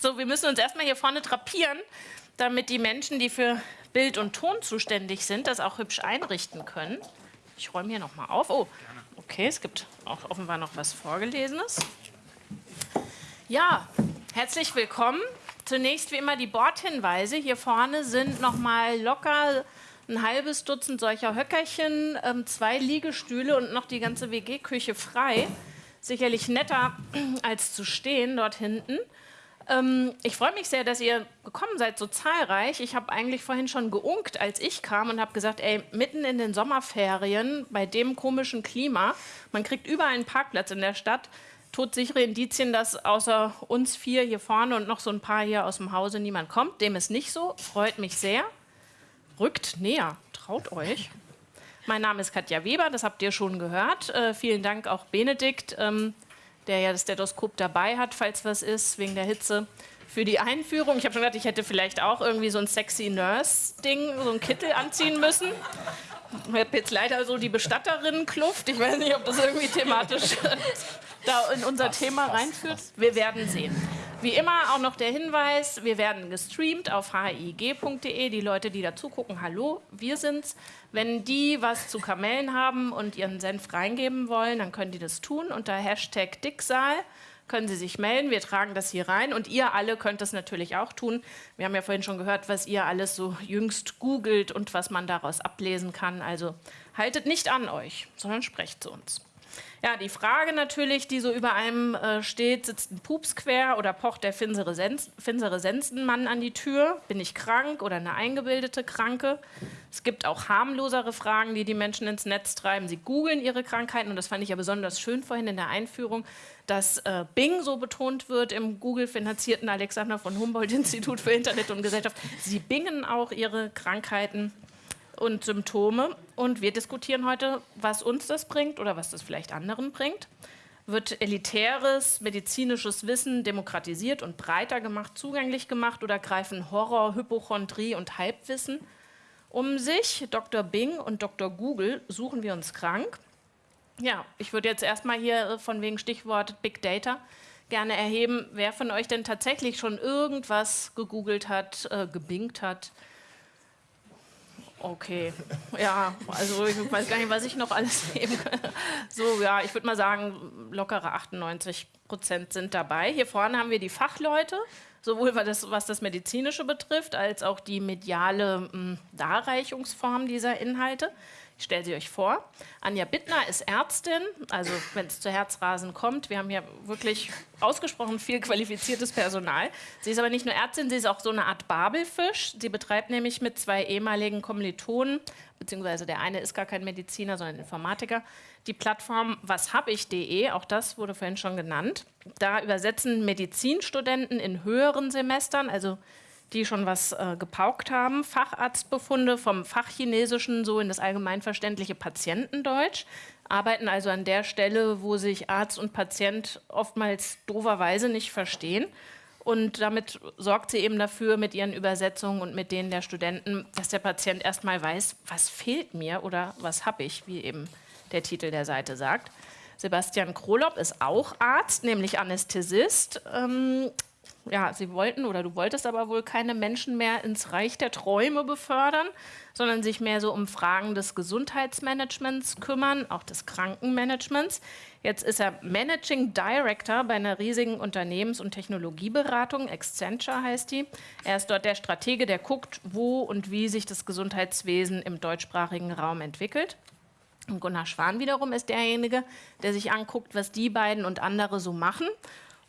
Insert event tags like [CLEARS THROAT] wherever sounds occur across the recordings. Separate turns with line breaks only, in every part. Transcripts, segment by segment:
So, wir müssen uns erstmal hier vorne drapieren, damit die Menschen, die für Bild und Ton zuständig sind, das auch hübsch einrichten können. Ich räume hier nochmal auf. Oh, okay, es gibt auch offenbar noch was Vorgelesenes. Ja, herzlich willkommen. Zunächst wie immer die Bordhinweise. Hier vorne sind nochmal locker ein halbes Dutzend solcher Höckerchen, ähm, zwei Liegestühle und noch die ganze WG-Küche frei. Sicherlich netter [CLEARS THROAT] als zu stehen dort hinten. Ähm, ich freue mich sehr, dass ihr gekommen seid, so zahlreich. Ich habe eigentlich vorhin schon geunkt, als ich kam und habe gesagt, ey, mitten in den Sommerferien, bei dem komischen Klima, man kriegt überall einen Parkplatz in der Stadt, todsichere Indizien, dass außer uns vier hier vorne und noch so ein paar hier aus dem Hause niemand kommt. Dem ist nicht so, freut mich sehr. Rückt näher, traut euch. Mein Name ist Katja Weber, das habt ihr schon gehört. Äh, vielen Dank auch Benedikt, ähm, der ja das Stethoskop dabei hat, falls was ist, wegen der Hitze, für die Einführung. Ich habe schon gedacht, ich hätte vielleicht auch irgendwie so ein sexy Nurse-Ding, so ein Kittel anziehen müssen. Ich habe jetzt leider so die Bestatterinnen-Kluft. Ich weiß nicht, ob das irgendwie thematisch [LAUGHS] da in unser Thema reinführt. Wir werden sehen. Wie immer auch noch der Hinweis, wir werden gestreamt auf hig.de. Die Leute, die dazu gucken, hallo, wir sind's. Wenn die was zu Kamellen haben und ihren Senf reingeben wollen, dann können die das tun unter Hashtag Dicksaal können Sie sich melden. Wir tragen das hier rein und ihr alle könnt das natürlich auch tun. Wir haben ja vorhin schon gehört, was ihr alles so jüngst googelt und was man daraus ablesen kann. Also haltet nicht an euch, sondern sprecht zu uns. Ja, die Frage natürlich, die so über einem äh, steht, sitzt ein Pups quer oder pocht der finsere, Sens finsere Sensenmann an die Tür? Bin ich krank oder eine eingebildete Kranke? Es gibt auch harmlosere Fragen, die die Menschen ins Netz treiben. Sie googeln ihre Krankheiten und das fand ich ja besonders schön vorhin in der Einführung, dass äh, Bing so betont wird im Google-finanzierten Alexander von Humboldt-Institut für Internet und Gesellschaft. Sie bingen auch ihre Krankheiten und Symptome. Und wir diskutieren heute, was uns das bringt oder was das vielleicht anderen bringt. Wird elitäres medizinisches Wissen demokratisiert und breiter gemacht, zugänglich gemacht oder greifen Horror, Hypochondrie und Halbwissen um sich? Dr. Bing und Dr. Google suchen wir uns krank. Ja, ich würde jetzt erstmal hier äh, von wegen Stichwort Big Data gerne erheben, wer von euch denn tatsächlich schon irgendwas gegoogelt hat, äh, gebingt hat, Okay, [LAUGHS] ja, also ich weiß gar nicht, was ich noch alles [LAUGHS] nehmen kann. So, ja, ich würde mal sagen, lockere 98 Prozent sind dabei. Hier vorne haben wir die Fachleute, sowohl was das, was das Medizinische betrifft, als auch die mediale mh, hm, Darreichungsform dieser Inhalte. Ich stelle sie euch vor. Anja Bittner ist Ärztin, also wenn es zu Herzrasen kommt. Wir haben hier wirklich ausgesprochen viel qualifiziertes Personal. Sie ist aber nicht nur Ärztin, sie ist auch so eine Art Babelfisch. Sie betreibt nämlich mit zwei ehemaligen Kommilitonen, beziehungsweise der eine ist gar kein Mediziner, sondern Informatiker, die Plattform washab-ich.de, auch das wurde vorhin schon genannt. Da übersetzen Medizinstudenten in höheren Semestern, also die schon was äh, gepaukt haben, Facharztbefunde vom Fachchinesischen so in das allgemeinverständliche Patientendeutsch, arbeiten also an der Stelle, wo sich Arzt und Patient oftmals doverweise nicht verstehen. Und damit sorgt sie eben dafür mit ihren Übersetzungen und mit denen der Studenten, dass der Patient erstmal weiß, was fehlt mir oder was habe ich, wie eben der Titel der Seite sagt. Sebastian Krolop ist auch Arzt, nämlich Anästhesist. Ähm, ja, sie wollten oder du wolltest aber wohl keine Menschen mehr ins Reich der Träume befördern, sondern sich mehr so um Fragen des Gesundheitsmanagements kümmern, auch des Krankenmanagements. Jetzt ist er Managing Director bei einer riesigen Unternehmens- und Technologieberatung, Accenture heißt die. Er ist dort der Stratege, der guckt, wo und wie sich das Gesundheitswesen im deutschsprachigen Raum entwickelt. Und Gunnar Schwan wiederum ist derjenige, der sich anguckt, was die beiden und andere so machen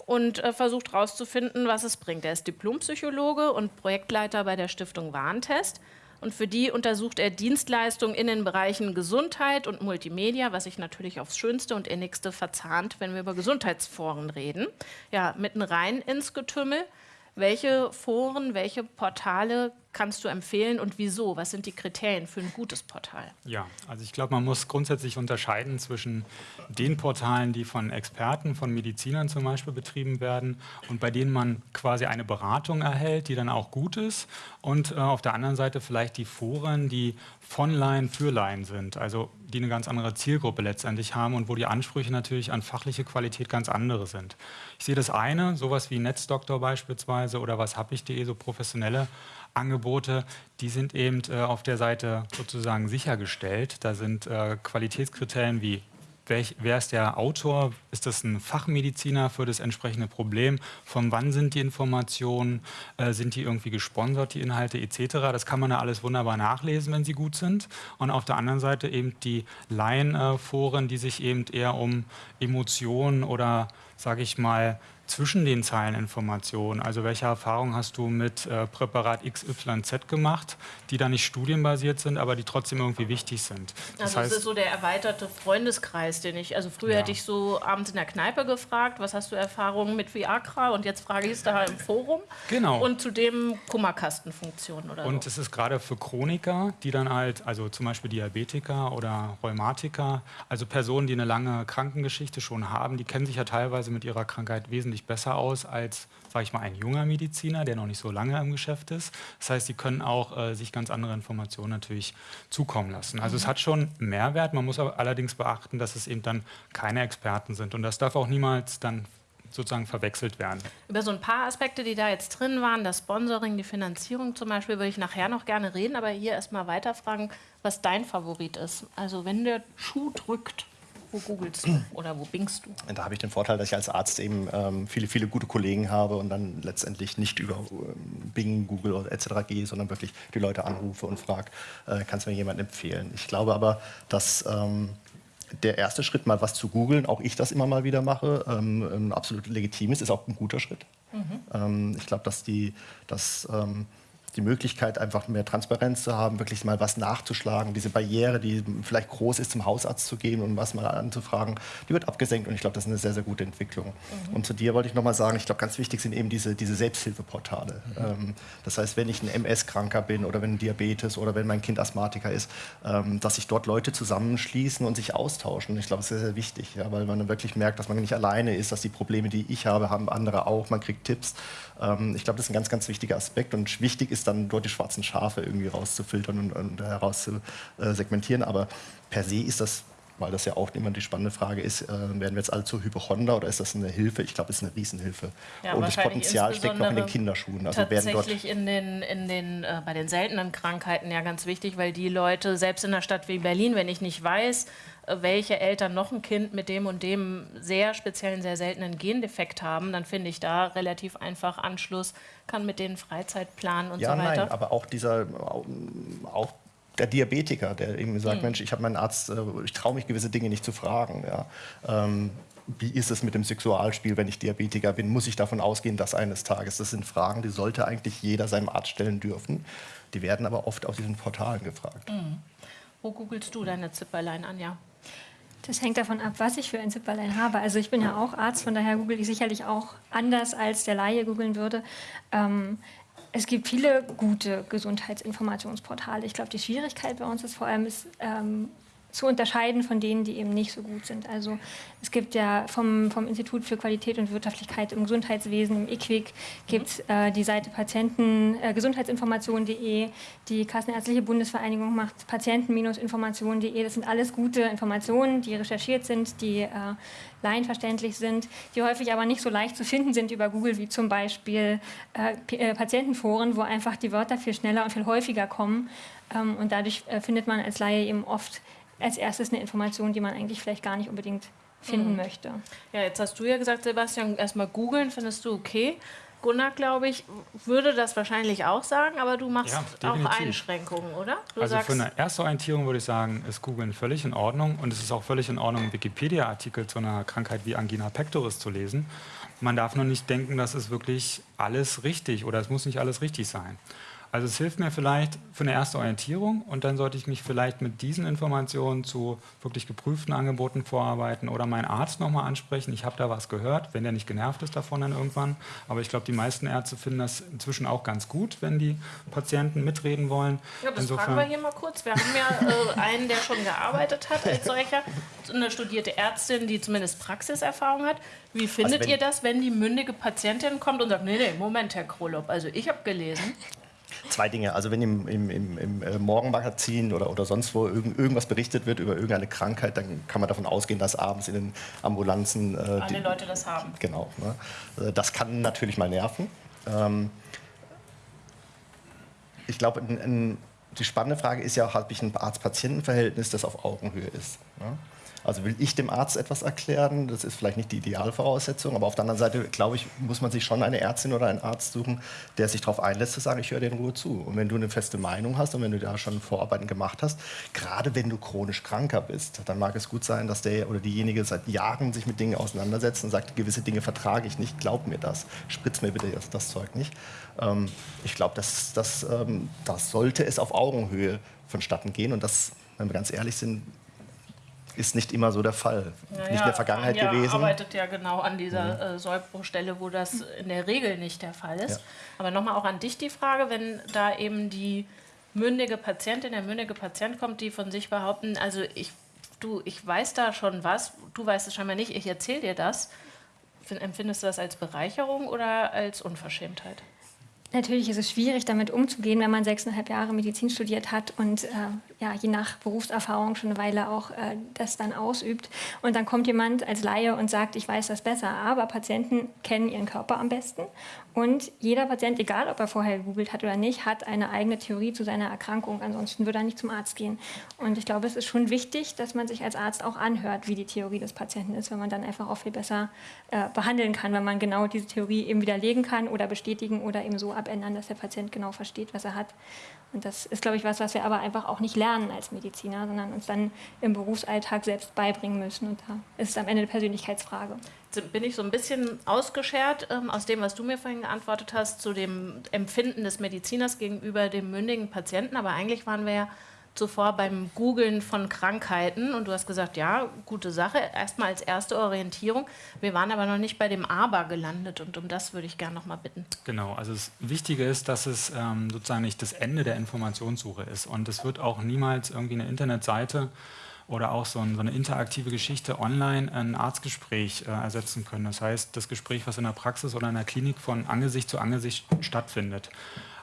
und äh, versucht herauszufinden, was es bringt. Er ist Diplompsychologe und Projektleiter bei der Stiftung Warntest. Und für die untersucht er Dienstleistungen in den Bereichen Gesundheit und Multimedia, was sich natürlich aufs Schönste und Innigste verzahnt, wenn wir über Gesundheitsforen reden. Ja, mitten rein ins Getümmel. Welche Foren, welche Portale kannst du empfehlen und wieso? Was sind die Kriterien für ein gutes Portal?
Ja, also ich glaube, man muss grundsätzlich unterscheiden zwischen den Portalen, die von Experten, von Medizinern zum Beispiel betrieben werden und bei denen man quasi eine Beratung erhält, die dann auch gut ist und äh, auf der anderen Seite vielleicht die Foren, die von Laien für Laien sind, also die eine ganz andere Zielgruppe letztendlich haben und wo die Ansprüche natürlich an fachliche Qualität ganz andere sind. Ich sehe das eine, sowas wie Netzdoktor beispielsweise oder was habe ich.de, so professionelle Angebote, die sind eben äh, auf der Seite sozusagen sichergestellt. Da sind äh, Qualitätskriterien wie wer ist der Autor? Ist das ein Fachmediziner für das entsprechende Problem? Von wann sind die Informationen? Äh, sind die irgendwie gesponsert, die Inhalte etc.? Das kann man ja alles wunderbar nachlesen, wenn sie gut sind. Und auf der anderen Seite eben die Laienforen, die sich eben eher um Emotionen oder, sage ich mal, zwischen den Zeilen Informationen. Also welche Erfahrungen hast du mit äh, Präparat XYZ gemacht, die da nicht studienbasiert sind, aber die trotzdem irgendwie wichtig sind.
Das also heißt, es ist so der erweiterte Freundeskreis, den ich, also früher ja. hätte ich so abends in der Kneipe gefragt, was hast du Erfahrungen mit Viagra und jetzt frage ich es da im Forum.
Genau.
Und zudem Kummerkastenfunktion oder
Und
so.
es ist gerade für Chroniker, die dann halt, also zum Beispiel Diabetiker oder Rheumatiker, also Personen, die eine lange Krankengeschichte schon haben, die kennen sich ja teilweise mit ihrer Krankheit wesentlich deutlich besser aus als, sage ich mal, ein junger Mediziner, der noch nicht so lange im Geschäft ist. Das heißt, sie können auch äh, sich ganz andere Informationen natürlich zukommen lassen. Also mhm. es hat schon Mehrwert. Man muss aber allerdings beachten, dass es eben dann keine Experten sind. Und das darf auch niemals dann sozusagen verwechselt werden.
Über so ein paar Aspekte, die da jetzt drin waren, das Sponsoring, die Finanzierung zum Beispiel, würde ich nachher noch gerne reden, aber hier erstmal weiterfragen, was dein Favorit ist. Also wenn der Schuh drückt, wo googelst du oder wo bingst du?
Da habe ich den Vorteil, dass ich als Arzt eben ähm, viele, viele gute Kollegen habe und dann letztendlich nicht über ähm, Bing, Google oder etc. gehe, sondern wirklich die Leute anrufe und frage, äh, kannst du mir jemanden empfehlen? Ich glaube aber, dass ähm, der erste Schritt, mal was zu googeln, auch ich das immer mal wieder mache, ähm, absolut legitim ist, ist auch ein guter Schritt. Mhm. Ähm, ich glaube, dass die, dass, ähm, die Möglichkeit, einfach mehr Transparenz zu haben, wirklich mal was nachzuschlagen. Diese Barriere, die vielleicht groß ist, zum Hausarzt zu gehen und was mal anzufragen, die wird abgesenkt und ich glaube, das ist eine sehr, sehr gute Entwicklung. Mhm. Und zu dir wollte ich nochmal sagen, ich glaube, ganz wichtig sind eben diese, diese Selbsthilfeportale. Mhm. Ähm, das heißt, wenn ich ein MS-Kranker bin oder wenn ein Diabetes oder wenn mein Kind Asthmatiker ist, ähm, dass sich dort Leute zusammenschließen und sich austauschen. Ich glaube, das ist sehr, sehr wichtig, ja, weil man dann wirklich merkt, dass man nicht alleine ist, dass die Probleme, die ich habe, haben andere auch. Man kriegt Tipps. Ähm, ich glaube, das ist ein ganz, ganz wichtiger Aspekt und wichtig ist dann dort die schwarzen Schafe irgendwie rauszufiltern und, und herauszusegmentieren. Aber per se ist das weil das ja auch immer die spannende Frage ist, äh, werden wir jetzt alle zu Hypochonder oder ist das eine Hilfe? Ich glaube, es ist eine Riesenhilfe.
Ja,
und das Potenzial steckt noch in den Kinderschuhen.
Also tatsächlich in den, in den, äh, bei den seltenen Krankheiten ja ganz wichtig, weil die Leute, selbst in einer Stadt wie Berlin, wenn ich nicht weiß, welche Eltern noch ein Kind mit dem und dem sehr speziellen, sehr seltenen Gendefekt haben, dann finde ich da relativ einfach Anschluss, kann mit denen Freizeit planen und
ja,
so weiter.
Nein, aber auch dieser, auch der Diabetiker, der eben sagt, mhm. Mensch, ich habe meinen Arzt, äh, ich traue mich gewisse Dinge nicht zu fragen. Ja. Ähm, wie ist es mit dem Sexualspiel, wenn ich Diabetiker bin? Muss ich davon ausgehen, dass eines Tages? Das sind Fragen, die sollte eigentlich jeder seinem Arzt stellen dürfen. Die werden aber oft auf diesen Portalen gefragt. Mhm.
Wo googelst du deine Zipperlein, Anja?
Das hängt davon ab, was ich für ein Zipperlein habe. Also ich bin ja auch Arzt, von daher google ich sicherlich auch anders, als der Laie googeln würde. Ähm, es gibt viele gute Gesundheitsinformationsportale. Ich glaube, die Schwierigkeit bei uns ist vor allem, ist, ähm, zu unterscheiden von denen, die eben nicht so gut sind. Also es gibt ja vom, vom Institut für Qualität und Wirtschaftlichkeit im Gesundheitswesen, im IQWIC, gibt äh, die Seite Patienten, äh, gesundheitsinformation.de, die Kassenärztliche Bundesvereinigung macht patienten-information.de. Das sind alles gute Informationen, die recherchiert sind, die äh, laienverständlich sind, die häufig aber nicht so leicht zu finden sind über Google, wie zum Beispiel äh, äh, Patientenforen, wo einfach die Wörter viel schneller und viel häufiger kommen. Ähm, und dadurch äh, findet man als Laie eben oft als erstes eine Information, die man eigentlich vielleicht gar nicht unbedingt finden mhm. möchte.
Ja, jetzt hast du ja gesagt, Sebastian, erstmal googeln, findest du okay. Gunnar, glaube ich, würde das wahrscheinlich auch sagen, aber du machst ja, auch Einschränkungen, oder?
Du also für eine erste Orientierung würde ich sagen, ist Googlen völlig in Ordnung und es ist auch völlig in Ordnung, einen Wikipedia-Artikel zu einer Krankheit wie Angina pectoris zu lesen. Man darf nur nicht denken, dass es wirklich alles richtig oder es muss nicht alles richtig sein. Also es hilft mir vielleicht für eine erste Orientierung und dann sollte ich mich vielleicht mit diesen Informationen zu wirklich geprüften Angeboten vorarbeiten oder meinen Arzt nochmal ansprechen. Ich habe da was gehört, wenn der nicht genervt ist davon dann irgendwann. Aber ich glaube, die meisten Ärzte finden das inzwischen auch ganz gut, wenn die Patienten mitreden wollen.
Ja, das Insofern, fragen wir hier mal kurz. Wir haben ja äh, einen, der schon gearbeitet hat als solcher, eine studierte Ärztin, die zumindest Praxiserfahrung hat. Wie findet also ihr das, wenn die mündige Patientin kommt und sagt, nee, nee, Moment, Herr Krolop, also ich habe gelesen,
Zwei Dinge. Also wenn im, im, im, im äh, Morgenmagazin oder, oder sonst wo irgend, irgendwas berichtet wird über irgendeine Krankheit, dann kann man davon ausgehen, dass abends in den Ambulanzen...
Äh, Alle die, Leute das haben.
Genau. Ne? Äh, das kann natürlich mal nerven. Ähm, ich glaube, die spannende Frage ist ja, habe ich ein Arzt-Patienten-Verhältnis, das auf Augenhöhe ist. Ne? Also will ich dem Arzt etwas erklären, das ist vielleicht nicht die Idealvoraussetzung, aber auf der anderen Seite, glaube ich, muss man sich schon eine Ärztin oder einen Arzt suchen, der sich darauf einlässt, zu sagen, ich höre dir in Ruhe zu. Und wenn du eine feste Meinung hast und wenn du da schon Vorarbeiten gemacht hast, gerade wenn du chronisch kranker bist, dann mag es gut sein, dass der oder diejenige seit Jahren sich mit Dingen auseinandersetzt und sagt, gewisse Dinge vertrage ich nicht, glaub mir das, spritz mir bitte das, das Zeug nicht. Ähm, ich glaube, das, das, ähm, das sollte es auf Augenhöhe vonstatten gehen und das, wenn wir ganz ehrlich sind, ist nicht immer so der Fall. Ja, nicht in der Vergangenheit
Anja
gewesen.
arbeitet ja genau an dieser mhm. äh, Sollbruchstelle, wo das in der Regel nicht der Fall ist. Ja. Aber nochmal auch an dich die Frage, wenn da eben die mündige Patientin, der mündige Patient kommt, die von sich behaupten, also ich, du, ich weiß da schon was, du weißt es scheinbar nicht, ich erzähle dir das. Empfindest du das als Bereicherung oder als Unverschämtheit?
Natürlich ist es schwierig, damit umzugehen, wenn man sechseinhalb Jahre Medizin studiert hat und äh, ja, je nach Berufserfahrung schon eine Weile auch äh, das dann ausübt. Und dann kommt jemand als Laie und sagt, ich weiß das besser. Aber Patienten kennen ihren Körper am besten. Und jeder Patient, egal ob er vorher gegoogelt hat oder nicht, hat eine eigene Theorie zu seiner Erkrankung. Ansonsten würde er nicht zum Arzt gehen. Und ich glaube, es ist schon wichtig, dass man sich als Arzt auch anhört, wie die Theorie des Patienten ist, weil man dann einfach auch viel besser äh, behandeln kann, wenn man genau diese Theorie eben widerlegen kann oder bestätigen oder eben so abändern, dass der Patient genau versteht, was er hat. Und das ist, glaube ich, was, was wir aber einfach auch nicht lernen als Mediziner, sondern uns dann im Berufsalltag selbst beibringen müssen. Und da ist es am Ende eine Persönlichkeitsfrage.
Bin ich so ein bisschen ausgeschert ähm, aus dem, was du mir vorhin geantwortet hast, zu dem Empfinden des Mediziners gegenüber dem mündigen Patienten. Aber eigentlich waren wir ja zuvor beim Googlen von Krankheiten und du hast gesagt, ja, gute Sache, erstmal als erste Orientierung. Wir waren aber noch nicht bei dem Aber gelandet und um das würde ich gerne noch mal bitten.
Genau, also das Wichtige ist, dass es ähm, sozusagen nicht das Ende der Informationssuche ist und es wird auch niemals irgendwie eine Internetseite oder auch so, ein, so, eine interaktive Geschichte online ein Arztgespräch äh, ersetzen können. Das heißt, das Gespräch, was in der Praxis oder in der Klinik von Angesicht zu Angesicht stattfindet.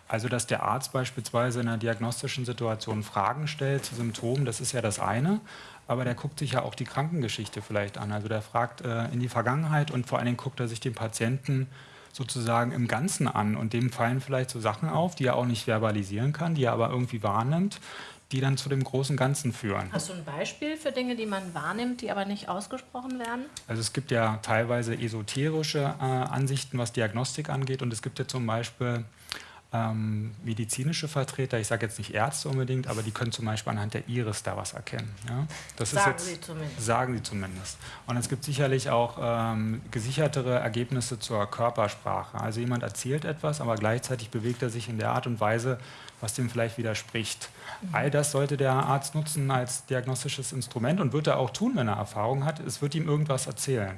Also, dass der Arzt beispielsweise in einer diagnostischen Situation Fragen stellt zu Symptomen, das ist ja das eine. Aber der guckt sich ja auch die Krankengeschichte vielleicht an. Also der fragt äh, in die Vergangenheit und vor allen Dingen guckt er sich den Patienten sozusagen im Ganzen an. Und dem fallen vielleicht so Sachen auf, die er auch nicht verbalisieren kann, die er aber irgendwie wahrnimmt, die dann zu dem großen Ganzen führen.
Hast du ein Beispiel für Dinge, die man wahrnimmt, die aber nicht ausgesprochen werden?
Also es gibt ja teilweise esoterische äh, Ansichten, was Diagnostik angeht. Und es gibt ja zum Beispiel ähm, medizinische Vertreter, ich sage jetzt nicht Ärzte unbedingt, aber die können zum Beispiel anhand der Iris da was erkennen. Ja?
Das sagen jetzt, sie zumindest.
Sagen sie zumindest. Und es gibt sicherlich auch ähm, gesichertere Ergebnisse zur Körpersprache. Also jemand erzählt etwas, aber gleichzeitig bewegt er sich in der Art und Weise, was dem vielleicht widerspricht. All das sollte der Arzt nutzen als diagnostisches Instrument und wird er auch tun, wenn er Erfahrung hat. Es wird ihm irgendwas erzählen.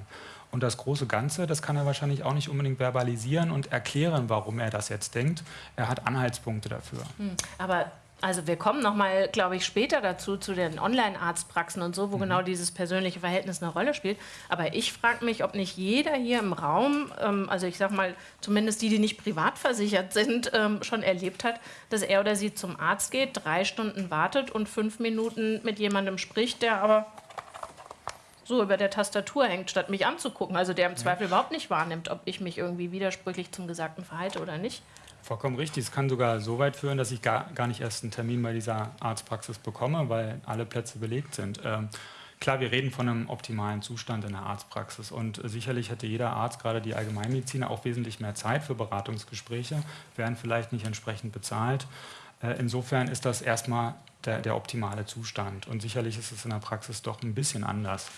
Und das große Ganze, das kann er wahrscheinlich auch nicht unbedingt verbalisieren und erklären, warum er das jetzt denkt. Er hat Anhaltspunkte dafür.
Hm, aber also wir kommen noch mal, glaube ich, später dazu zu den Online-Arztpraxen und so, wo mhm. genau dieses persönliche Verhältnis eine Rolle spielt. Aber ich frage mich, ob nicht jeder hier im Raum, ähm, also ich sage mal, zumindest die, die nicht privat versichert sind, ähm, schon erlebt hat, dass er oder sie zum Arzt geht, drei Stunden wartet und fünf Minuten mit jemandem spricht, der aber so über der Tastatur hängt, statt mich anzugucken. Also der im Zweifel ja. überhaupt nicht wahrnimmt, ob ich mich irgendwie widersprüchlich zum Gesagten verhalte oder nicht.
Vollkommen richtig. Es kann sogar so weit führen, dass ich gar, gar nicht erst einen Termin bei dieser Arztpraxis bekomme, weil alle Plätze belegt sind. Ähm, klar, wir reden von einem optimalen Zustand in der Arztpraxis und sicherlich hätte jeder Arzt, gerade die Allgemeinmediziner, auch wesentlich mehr Zeit für Beratungsgespräche, werden vielleicht nicht entsprechend bezahlt. Äh, insofern ist das erstmal der, der optimale Zustand. Und sicherlich ist es in der Praxis doch ein bisschen anders.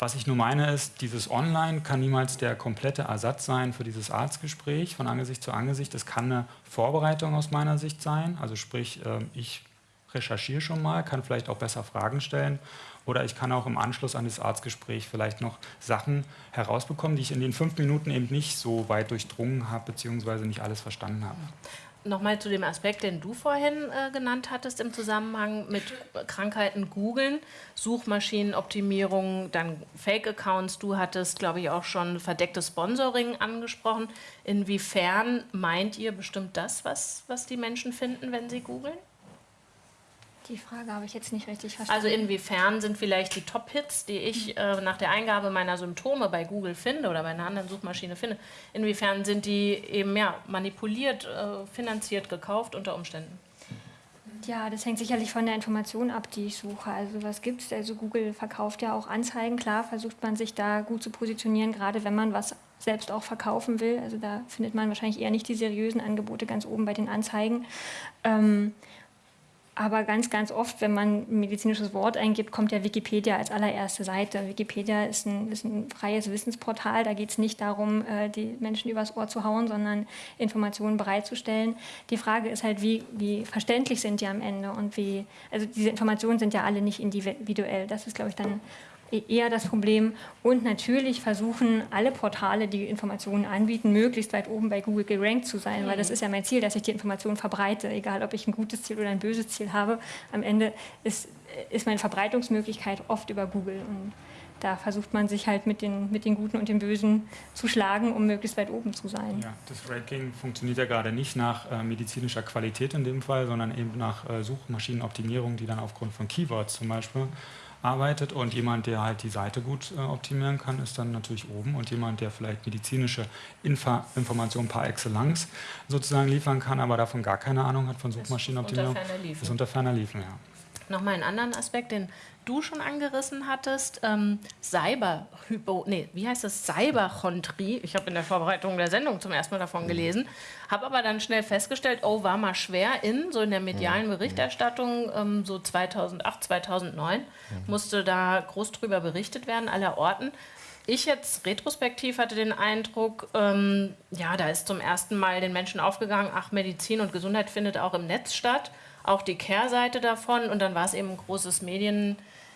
Was ich nur meine ist, dieses Online kann niemals der komplette Ersatz sein für dieses Arztgespräch von Angesicht zu Angesicht. Es kann eine Vorbereitung aus meiner Sicht sein. Also sprich, ähm, ich recherchiere schon mal, kann vielleicht auch besser Fragen stellen oder ich kann auch im Anschluss an das Arztgespräch vielleicht noch Sachen herausbekommen, die ich in den fünf Minuten eben nicht so weit durchdrungen habe, beziehungsweise nicht alles verstanden habe.
Nochmal zu dem Aspekt, den du vorhin äh, genannt hattest im Zusammenhang mit Krankheiten googeln, Suchmaschinenoptimierung, dann Fake-Accounts. Du hattest, glaube ich, auch schon verdecktes Sponsoring angesprochen. Inwiefern meint ihr bestimmt das, was, was die Menschen finden, wenn sie googeln?
Die Frage habe ich jetzt nicht richtig verstanden.
Also inwiefern sind vielleicht die Top-Hits, die ich äh, nach der Eingabe meiner Symptome bei Google finde oder bei einer anderen Suchmaschine finde, inwiefern sind die eben ja, manipuliert, äh, finanziert, gekauft unter Umständen?
Ja, das hängt sicherlich von der Information ab, die ich suche. Also was gibt es? Also Google verkauft ja auch Anzeigen. Klar versucht man sich da gut zu positionieren, gerade wenn man was selbst auch verkaufen will. Also da findet man wahrscheinlich eher nicht die seriösen Angebote ganz oben bei den Anzeigen. Ähm, aber ganz, ganz oft, wenn man ein medizinisches Wort eingibt, kommt ja Wikipedia als allererste Seite. Wikipedia ist ein, ist ein freies Wissensportal. Da geht es nicht darum, äh, die Menschen übers Ohr zu hauen, sondern Informationen bereitzustellen. Die Frage ist halt, wie, wie verständlich sind die am Ende und wie, also diese Informationen sind ja alle nicht individuell. Das ist, glaube ich, dann eher das Problem. Und natürlich versuchen alle Portale, die Informationen anbieten, möglichst weit oben bei Google gerankt zu sein, weil das mhm. ist ja mein Ziel, dass ich die Informationen verbreite, egal ob ich ein gutes Ziel oder ein böses Ziel habe. Am Ende ist, ist meine Verbreitungsmöglichkeit oft über Google. Und da versucht man sich halt mit den, mit den Guten und den Bösen zu schlagen, um möglichst weit oben zu sein.
Ja, das Ranking funktioniert ja gerade nicht nach äh, medizinischer Qualität in dem Fall, sondern eben nach äh, Suchmaschinenoptimierung, die dann aufgrund von Keywords zum Beispiel arbeitet und jemand, der halt die Seite gut äh, optimieren kann, ist dann natürlich oben und jemand, der vielleicht medizinische Infa Informationen par excellence sozusagen liefern kann, aber davon gar keine Ahnung hat von Suchmaschinenoptimierung, ist unter ferner Liefen, ist unter ferner Liefen ja.
Nochmal einen anderen Aspekt, den du schon angerissen hattest, ähm, Cyberhypo, nee, wie heißt das? Cyberchontrie. Ich habe in der Vorbereitung der Sendung zum ersten Mal davon gelesen, habe aber dann schnell festgestellt, oh, war mal schwer in, so in der medialen Berichterstattung, ähm, so 2008, 2009, musste da groß drüber berichtet werden, aller Orten. Ich jetzt retrospektiv hatte den Eindruck, ähm, ja, da ist zum ersten Mal den Menschen aufgegangen, ach, Medizin und Gesundheit findet auch im Netz statt auch die Kehrseite davon und dann war es eben ein großes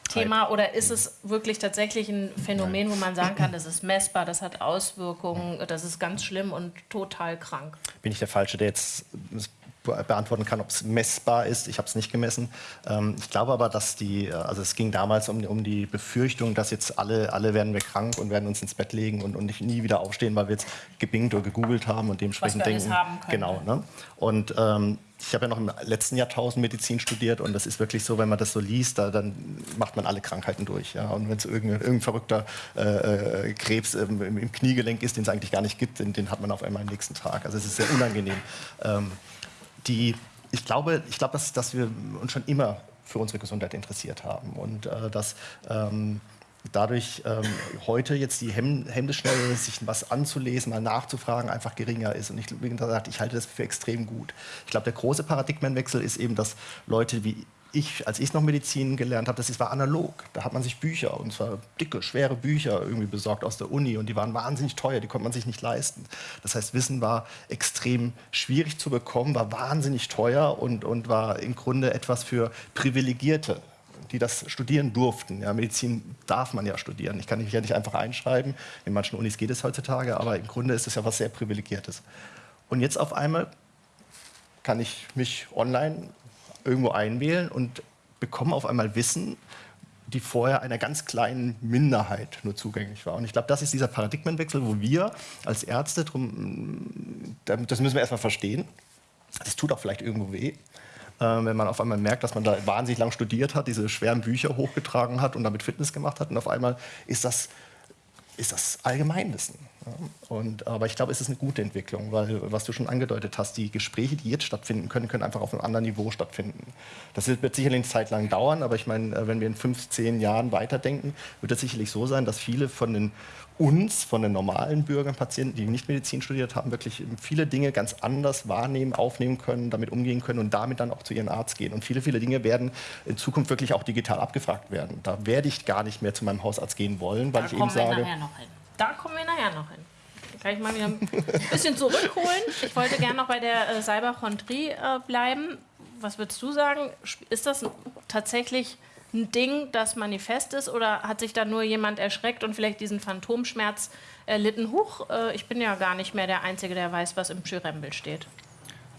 Medienthema oder ist es wirklich tatsächlich ein Phänomen, wo man sagen kann, das ist messbar, das hat Auswirkungen, das ist ganz schlimm und total krank?
Bin ich der Falsche, der jetzt beantworten kann, ob es messbar ist. Ich habe es nicht gemessen. Ähm, ich glaube aber, dass die, also es ging damals um, um die Befürchtung, dass jetzt alle, alle werden wir krank und werden uns ins Bett legen und, und nie wieder aufstehen, weil wir jetzt gebingt oder gegoogelt haben und dementsprechend denken.
Haben können.
Genau. Ne? Und ähm, ich habe ja noch im letzten Jahrtausend Medizin studiert und das ist wirklich so, wenn man das so liest, da, dann macht man alle Krankheiten durch. Ja? Und wenn es irgendein, irgendein verrückter äh, äh Krebs im, im, Kniegelenk ist, den es eigentlich gar nicht gibt, den, den, hat man auf einmal am nächsten Tag. Also es ist sehr unangenehm. Ähm, die, ich glaube, ich glaube dass, dass wir uns schon immer für unsere Gesundheit interessiert haben und äh, dass ähm, dadurch ähm, heute jetzt die Hem Hemmschnelle, sich was anzulesen, mal nachzufragen, einfach geringer ist. Und ich, wie gesagt, ich halte das für extrem gut. Ich glaube, der große Paradigmenwechsel ist eben, dass Leute wie ich, als ich noch Medizin gelernt habe, das war analog. Da hat man sich Bücher, und zwar dicke, schwere Bücher irgendwie besorgt aus der Uni und die waren wahnsinnig teuer, die konnte man sich nicht leisten. Das heißt, Wissen war extrem schwierig zu bekommen, war wahnsinnig teuer und, und war im Grunde etwas für Privilegierte die das studieren durften. Ja, Medizin darf man ja studieren. Ich kann mich ja nicht einfach einschreiben. In manchen Unis geht es heutzutage, aber im Grunde ist es ja was sehr Privilegiertes. Und jetzt auf einmal kann ich mich online irgendwo einwählen und bekommen auf einmal Wissen, die vorher einer ganz kleinen Minderheit nur zugänglich war. Und ich glaube, das ist dieser Paradigmenwechsel, wo wir als Ärzte, drum, das müssen wir erstmal verstehen, das tut auch vielleicht irgendwo weh, wenn man auf einmal merkt, dass man da wahnsinnig lang studiert hat, diese schweren Bücher hochgetragen hat und damit Fitness gemacht hat und auf einmal ist das ist das Allgemeinwissen. Und, aber ich glaube, es ist eine gute Entwicklung, weil, was du schon angedeutet hast, die Gespräche, die jetzt stattfinden können, können einfach auf einem anderen Niveau stattfinden. Das wird sicherlich eine Zeit lang dauern, aber ich meine, äh, wenn wir in fünf, zehn Jahren weiterdenken, wird es sicherlich so sein, dass viele von den uns, von den normalen Bürgern, Patienten, die nicht Medizin studiert haben, wirklich viele Dinge ganz anders wahrnehmen, aufnehmen können, damit umgehen können und damit dann auch zu ihrem Arzt gehen. Und viele, viele Dinge werden in Zukunft wirklich auch digital abgefragt werden. Da werde ich gar nicht mehr zu meinem Hausarzt gehen wollen, weil
da
ich eben sage.
Da kommen wir nachher noch hin. Kann ich mal wieder ein bisschen zurückholen. Ich wollte gerne noch bei der äh, Cyberchondrie äh, bleiben. Was würdest du sagen? Ist das tatsächlich ein Ding, das manifest ist, oder hat sich da nur jemand erschreckt und vielleicht diesen Phantomschmerz erlitten? Huch, äh, ich bin ja gar nicht mehr der Einzige, der weiß, was im Pschyrembel steht.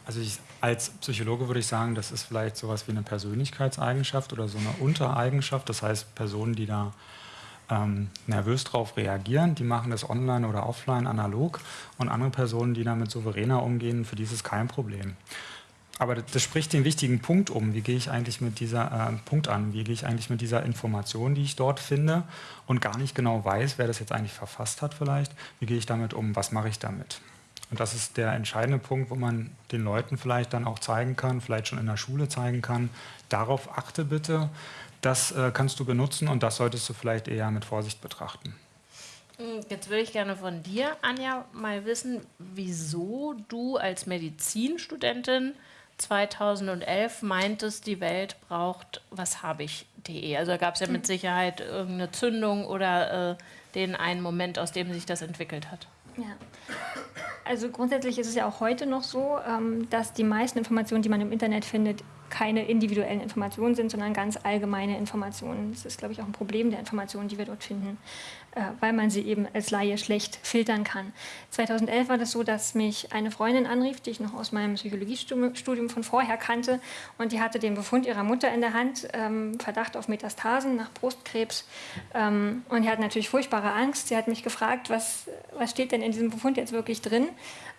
Also ich, als Psychologe würde ich sagen, das ist vielleicht sowas wie eine Persönlichkeitseigenschaft oder so eine Untereigenschaft. Das heißt, Personen, die da ähm, nervös darauf reagieren, die machen das online oder offline analog und andere Personen, die damit souveräner umgehen, für die ist es kein Problem. Aber das, spricht den wichtigen Punkt um. Wie gehe ich eigentlich mit dieser äh, Punkt an? Wie gehe ich eigentlich mit dieser Information, die ich dort finde und gar nicht genau weiß, wer das jetzt eigentlich verfasst hat vielleicht? Wie gehe ich damit um? Was mache ich damit? Und das ist der entscheidende Punkt, wo man den Leuten vielleicht dann auch zeigen kann, vielleicht schon in der Schule zeigen kann. Darauf achte bitte, das äh, kannst du benutzen und das solltest du vielleicht eher mit Vorsicht betrachten.
Hm, jetzt würde ich gerne von dir, Anja, mal wissen, wieso du als Medizinstudentin 2011 meintest, die Welt braucht was habe ich.de. Also gab es ja mit hm. Sicherheit irgendeine Zündung oder äh, den einen Moment, aus dem sich das entwickelt hat.
Ja. Also grundsätzlich ist es ja auch heute noch so, ähm, dass die meisten Informationen, die man im Internet findet, keine individuellen Informationen sind, sondern ganz allgemeine Informationen. Das ist, glaube ich, auch ein Problem der Informationen, die wir dort finden, äh, weil man sie eben als Laie schlecht filtern kann. 2011 war das so, dass mich eine Freundin anrief, die ich noch aus meinem Psychologiestudium von vorher kannte, und die hatte den Befund ihrer Mutter in der Hand, ähm, Verdacht auf Metastasen nach Brustkrebs. Ähm, und die hat natürlich furchtbare Angst. Sie hat mich gefragt, was, was steht denn in diesem Befund jetzt wirklich drin?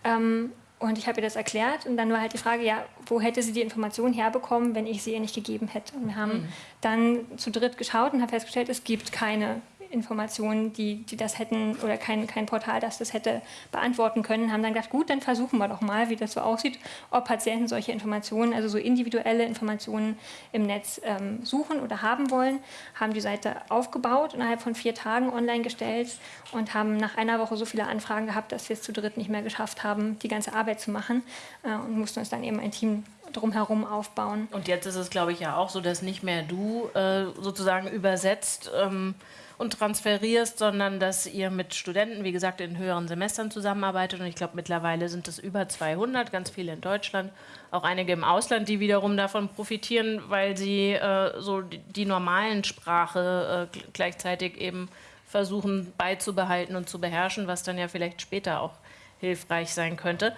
Ähm, und ich habe ihr das erklärt und dann war halt die Frage, ja, wo hätte sie die Information herbekommen, wenn ich sie ihr nicht gegeben hätte? Und wir haben mhm. dann zu dritt geschaut und haben festgestellt, es gibt keine Informationen, die, die das hätten, oder kein, kein Portal, das das hätte beantworten können, haben dann gedacht, gut, dann versuchen wir doch mal, wie das so aussieht, ob Patienten solche Informationen, also so individuelle Informationen im Netz ähm, suchen oder haben wollen, haben die Seite aufgebaut, innerhalb von vier Tagen online gestellt und haben nach einer Woche so viele Anfragen gehabt, dass wir es zu dritt nicht mehr geschafft haben, die ganze Arbeit zu machen äh, und mussten uns dann eben ein Team drumherum aufbauen.
Und jetzt ist es, glaube ich, ja auch so, dass nicht mehr du äh, sozusagen übersetzt ähm, und transferierst, sondern dass ihr mit Studenten, wie gesagt, in höheren Semestern zusammenarbeitet. Und ich glaube, mittlerweile sind es über 200, ganz viele in Deutschland, auch einige im Ausland, die wiederum davon profitieren, weil sie äh, so die, die, normalen Sprache äh, gleichzeitig eben versuchen beizubehalten und zu beherrschen, was dann ja vielleicht später auch hilfreich sein könnte.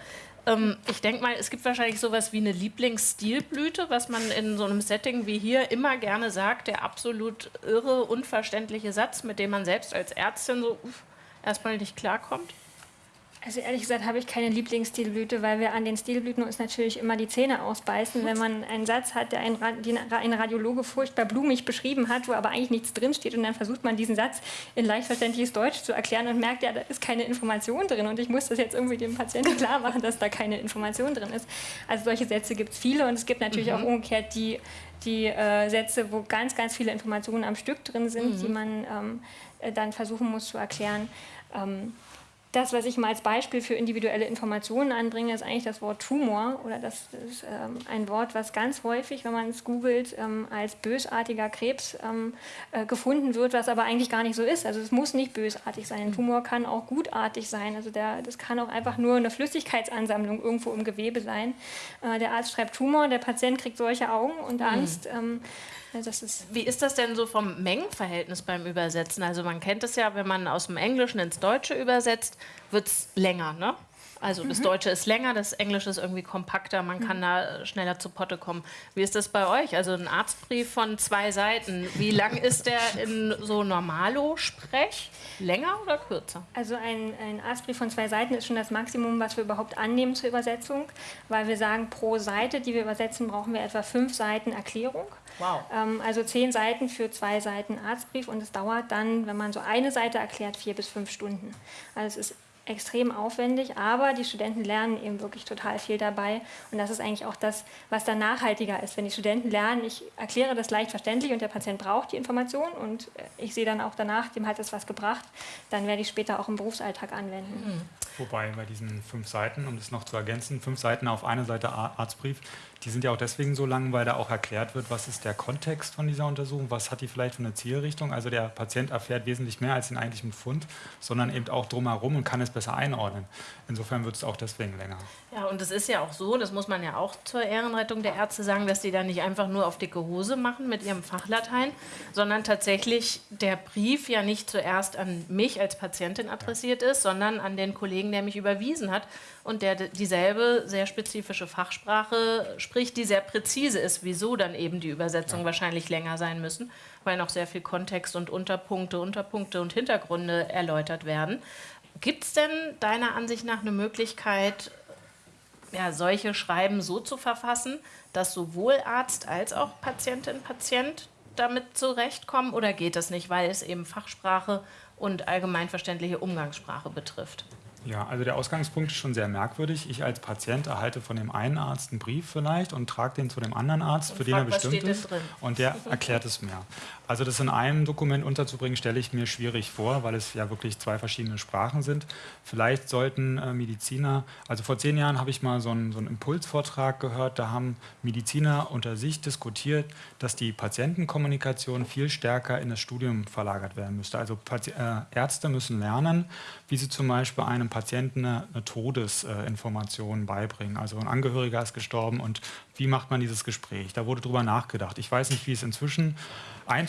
Ähm, ich denke mal, es gibt wahrscheinlich sowas wie eine Lieblingsstilblüte, was man in so einem Setting wie hier immer gerne sagt, der absolut irre, unverständliche Satz, mit dem man selbst als Ärztin so uff, erstmal nicht klarkommt.
Also ehrlich gesagt habe ich keine Lieblingsstilblüte, weil wir an den Stilblüten uns natürlich immer die Zähne ausbeißen. Wenn man einen Satz hat, der ein, Radiologe furchtbar blumig beschrieben hat, wo aber eigentlich nichts drinsteht und dann versucht man diesen Satz in leicht verständliches Deutsch zu erklären und merkt, ja, da ist keine Information drin und ich muss das jetzt irgendwie dem Patienten [LAUGHS] klar machen, dass da keine Information drin ist. Also solche Sätze gibt es viele und es gibt natürlich mhm. auch umgekehrt die, die äh, Sätze, wo ganz, ganz viele Informationen am Stück drin sind, mhm. die man ähm, äh, dann versuchen muss zu erklären. Ähm, das, was ich mal als Beispiel für individuelle Informationen anbringe, ist eigentlich das Wort Tumor oder das ist ähm, ein Wort, was ganz häufig, wenn man es googelt, ähm, als bösartiger Krebs ähm, äh, gefunden wird, was aber eigentlich gar nicht so ist. Also es muss nicht bösartig sein. Ein Tumor kann auch gutartig sein. Also der, das kann auch einfach nur eine Flüssigkeitsansammlung irgendwo im Gewebe sein. Äh, der Arzt schreibt Tumor, der Patient kriegt solche Augen und mhm. Angst. Mhm.
Das ist Wie ist das denn so vom Mengenverhältnis beim Übersetzen? Also man kennt es ja, wenn man aus dem Englischen ins Deutsche übersetzt, wird es länger, ne? Also das mhm. Deutsche ist länger, das Englische ist irgendwie kompakter, man kann mhm. da schneller zu Potte kommen. Wie ist das bei euch? Also ein Arztbrief von zwei Seiten, wie lang [LAUGHS] ist der in so Normalo-Sprech? Länger oder kürzer?
Also ein, ein Arztbrief von zwei Seiten ist schon das Maximum, was wir überhaupt annehmen zur Übersetzung, weil wir sagen, pro Seite, die wir übersetzen, brauchen wir etwa fünf Seiten Erklärung. Wow. Ähm, also zehn Seiten für zwei Seiten Arztbrief und es dauert dann, wenn man so eine Seite erklärt, vier bis fünf Stunden. Also es ist extrem aufwendig, aber die Studenten lernen eben wirklich total viel dabei. Und das ist eigentlich auch das, was dann nachhaltiger ist. Wenn die Studenten lernen, ich erkläre das leicht verständlich und der Patient braucht die Information und ich sehe dann auch danach, dem hat es was gebracht, dann werde ich später auch im Berufsalltag anwenden.
Mhm. Wobei bei diesen fünf Seiten, um das noch zu ergänzen, fünf Seiten auf einer Seite Arztbrief, die sind ja auch deswegen so lang, weil da auch erklärt wird, was ist der Kontext von dieser Untersuchung, was hat die vielleicht für eine Zielrichtung. Also der Patient erfährt wesentlich mehr als den eigentlichen Fund, sondern eben auch drumherum und kann es besser einordnen. Insofern wird es auch deswegen länger.
Ja, und es ist ja auch so, das muss man ja auch zur Ehrenrettung der Ärzte sagen, dass die da nicht einfach nur auf dicke Hose machen mit ihrem Fachlatein, sondern tatsächlich der Brief ja nicht zuerst an mich als Patientin adressiert ist, sondern an den Kollegen, der mich überwiesen hat und der dieselbe sehr spezifische Fachsprache spricht, die sehr präzise ist, wieso dann eben die Übersetzungen ja. wahrscheinlich länger sein müssen, weil noch sehr viel Kontext und Unterpunkte, Unterpunkte und Hintergründe erläutert werden. Gibt es denn deiner Ansicht nach eine Möglichkeit, ja, solche Schreiben so zu verfassen, dass sowohl Arzt als auch Patientin, Patient damit zurechtkommen oder geht das nicht, weil es eben Fachsprache und allgemeinverständliche Umgangssprache betrifft?
Ja, also der Ausgangspunkt ist schon sehr merkwürdig. Ich als Patient erhalte von dem einen Arzt einen Brief vielleicht und trage den zu dem anderen Arzt, und für frag, den er bestimmt ist. Und der erklärt es mir. Also das in einem Dokument unterzubringen, stelle ich mir schwierig vor, weil es ja wirklich zwei verschiedene Sprachen sind. Vielleicht sollten äh, Mediziner, also vor zehn Jahren habe ich mal so einen, so einen Impulsvortrag gehört, da haben Mediziner unter sich diskutiert, dass die Patientenkommunikation viel stärker in das Studium verlagert werden müsste. Also Pati äh, Ärzte müssen lernen, wie sie zum Beispiel einem Patienten eine, eine Todesinformation beibringen. Also ein Angehöriger ist gestorben und wie macht man dieses Gespräch? Da wurde drüber nachgedacht. Ich weiß nicht, wie es inzwischen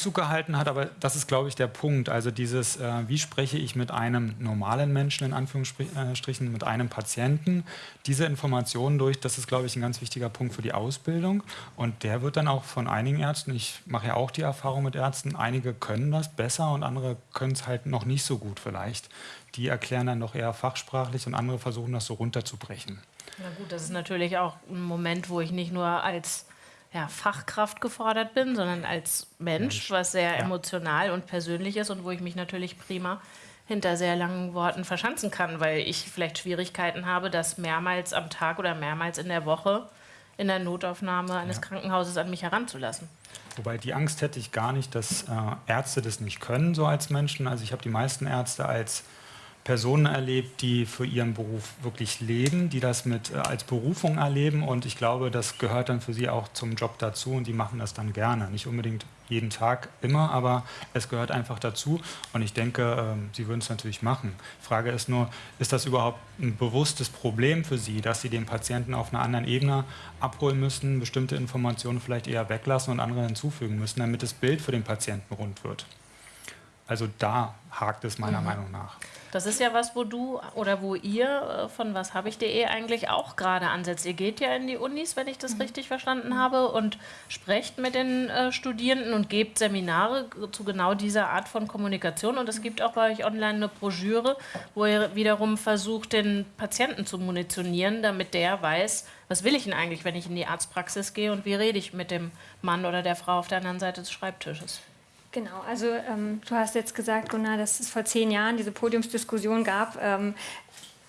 Einzug gehalten hat, aber das ist, glaube ich, der Punkt. Also dieses, äh, wie spreche ich mit einem normalen Menschen, in Anführungsstrichen, mit einem Patienten, diese Informationen durch, das ist, glaube ich, ein ganz wichtiger Punkt für die Ausbildung. Und der wird dann auch von einigen Ärzten, ich mache ja auch die Erfahrung mit Ärzten, einige können das besser und andere können es halt noch nicht so gut vielleicht. Die erklären dann doch eher fachsprachlich und andere versuchen das so runterzubrechen.
Na gut, das ist natürlich auch ein Moment, wo ich nicht nur als ja, Fachkraft gefordert bin, sondern als Mensch, Mensch. was sehr ja. emotional und persönlich ist und wo ich mich natürlich prima hinter sehr langen Worten verschanzen kann, weil ich vielleicht Schwierigkeiten habe, das mehrmals am Tag oder mehrmals in der Woche in der Notaufnahme eines ja. Krankenhauses an mich heranzulassen.
Wobei die Angst hätte ich gar nicht, dass äh, Ärzte das nicht können, so als Menschen. Also ich habe die meisten Ärzte als Personen erlebt, die für ihren Beruf wirklich leben, die das mit äh, als Berufung erleben und ich glaube, das gehört dann für sie auch zum Job dazu und die machen das dann gerne. Nicht unbedingt jeden Tag immer, aber es gehört einfach dazu und ich denke, ähm, sie würden es natürlich machen. Die Frage ist nur, ist das überhaupt ein bewusstes Problem für sie, dass sie den Patienten auf einer anderen Ebene abholen müssen, bestimmte Informationen vielleicht eher weglassen und andere hinzufügen müssen, damit das Bild für den Patienten rund wird? Also da hakt es meiner mhm. Meinung nach.
Das ist ja was, wo du oder wo ihr äh, von was habe ich.de eigentlich auch gerade ansetzt. Ihr geht ja in die Unis, wenn ich das mhm. richtig verstanden habe, und sprecht mit den äh, Studierenden und gebt Seminare zu genau dieser Art von Kommunikation. Und es gibt auch bei euch online eine Broschüre, wo ihr wiederum versucht, den Patienten zu munitionieren, damit der weiß, was will ich denn eigentlich, wenn ich in die Arztpraxis gehe und wie rede ich mit dem Mann oder der Frau auf der anderen Seite des Schreibtisches.
Genau, also ähm, du hast jetzt gesagt, Gunnar, dass es vor zehn Jahren diese Podiumsdiskussion gab. Ähm,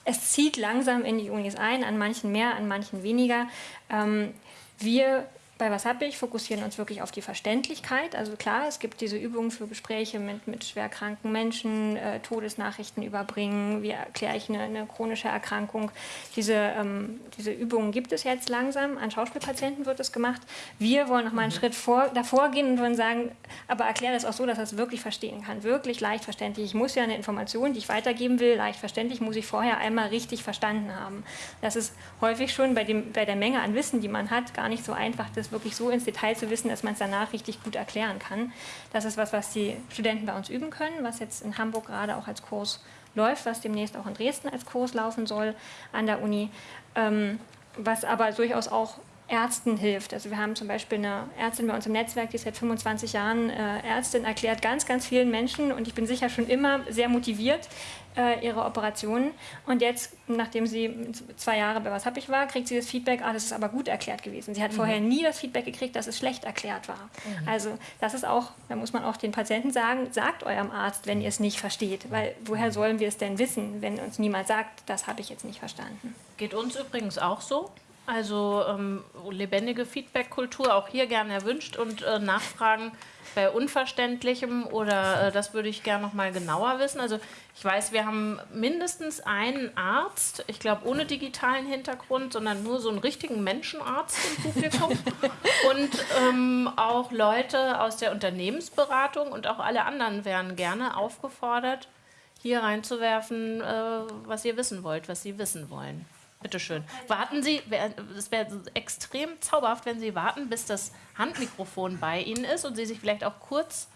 es zieht langsam in die Unis ein, an manchen mehr, an manchen weniger. Ähm, wir bei Was hab ich fokussieren uns wirklich auf die Verständlichkeit. Also klar, es gibt diese Übungen für Gespräche mit, mit schwerkranken Menschen, äh, Todesnachrichten überbringen, wie erkläre ich eine, eine chronische Erkrankung. Diese, ähm, diese Übungen gibt es jetzt langsam. An Schauspielpatienten wird es gemacht. Wir wollen noch mal einen mhm. Schritt vor, davor gehen und wollen sagen, aber erkläre das auch so, dass er es wirklich verstehen kann. Wirklich leicht verständlich. Ich muss ja eine Information, die ich weitergeben will, leicht verständlich, muss ich vorher einmal richtig verstanden haben. Das ist häufig schon bei, dem, bei der Menge an Wissen, die man hat, gar nicht so einfach, das wirklich so ins Detail zu wissen, dass man es danach richtig gut erklären kann. Das ist was, was die Studenten bei uns üben können, was jetzt in Hamburg gerade auch als Kurs läuft, was demnächst auch in Dresden als Kurs laufen soll an der Uni, ähm, was aber durchaus auch Ärzten hilft. Also wir haben zum Beispiel eine Ärztin bei uns im Netzwerk, die ist seit 25 Jahren äh, Ärztin, erklärt ganz, ganz vielen Menschen und ich bin sicher schon immer sehr motiviert, äh, ihre Operationen. Und jetzt, nachdem sie zwei Jahre bei Was hab ich war, kriegt sie das Feedback, ah, das ist aber gut erklärt gewesen. Sie hat mhm. vorher nie das Feedback gekriegt, dass es schlecht erklärt war. Mhm. Also das ist auch, da muss man auch den Patienten sagen, sagt eurem Arzt, wenn ihr es nicht versteht. Weil woher sollen wir es denn wissen, wenn uns niemand sagt, das habe ich jetzt nicht verstanden.
Geht uns übrigens auch so. Also ähm, lebendige Feedback-Kultur auch hier gerne erwünscht und äh, Nachfragen bei Unverständlichem oder äh, das würde ich gerne noch mal genauer wissen. Also ich weiß, wir haben mindestens einen Arzt, ich glaube ohne digitalen Hintergrund, sondern nur so einen richtigen Menschenarzt im Publikum [LAUGHS] und ähm, auch Leute aus der Unternehmensberatung und auch alle anderen wären gerne aufgefordert, hier reinzuwerfen, äh, was ihr wissen wollt, was sie wissen wollen. Bitte schön. Warten Sie, es wäre extrem zauberhaft, wenn Sie warten, bis das Handmikrofon bei Ihnen ist und Sie sich vielleicht auch kurz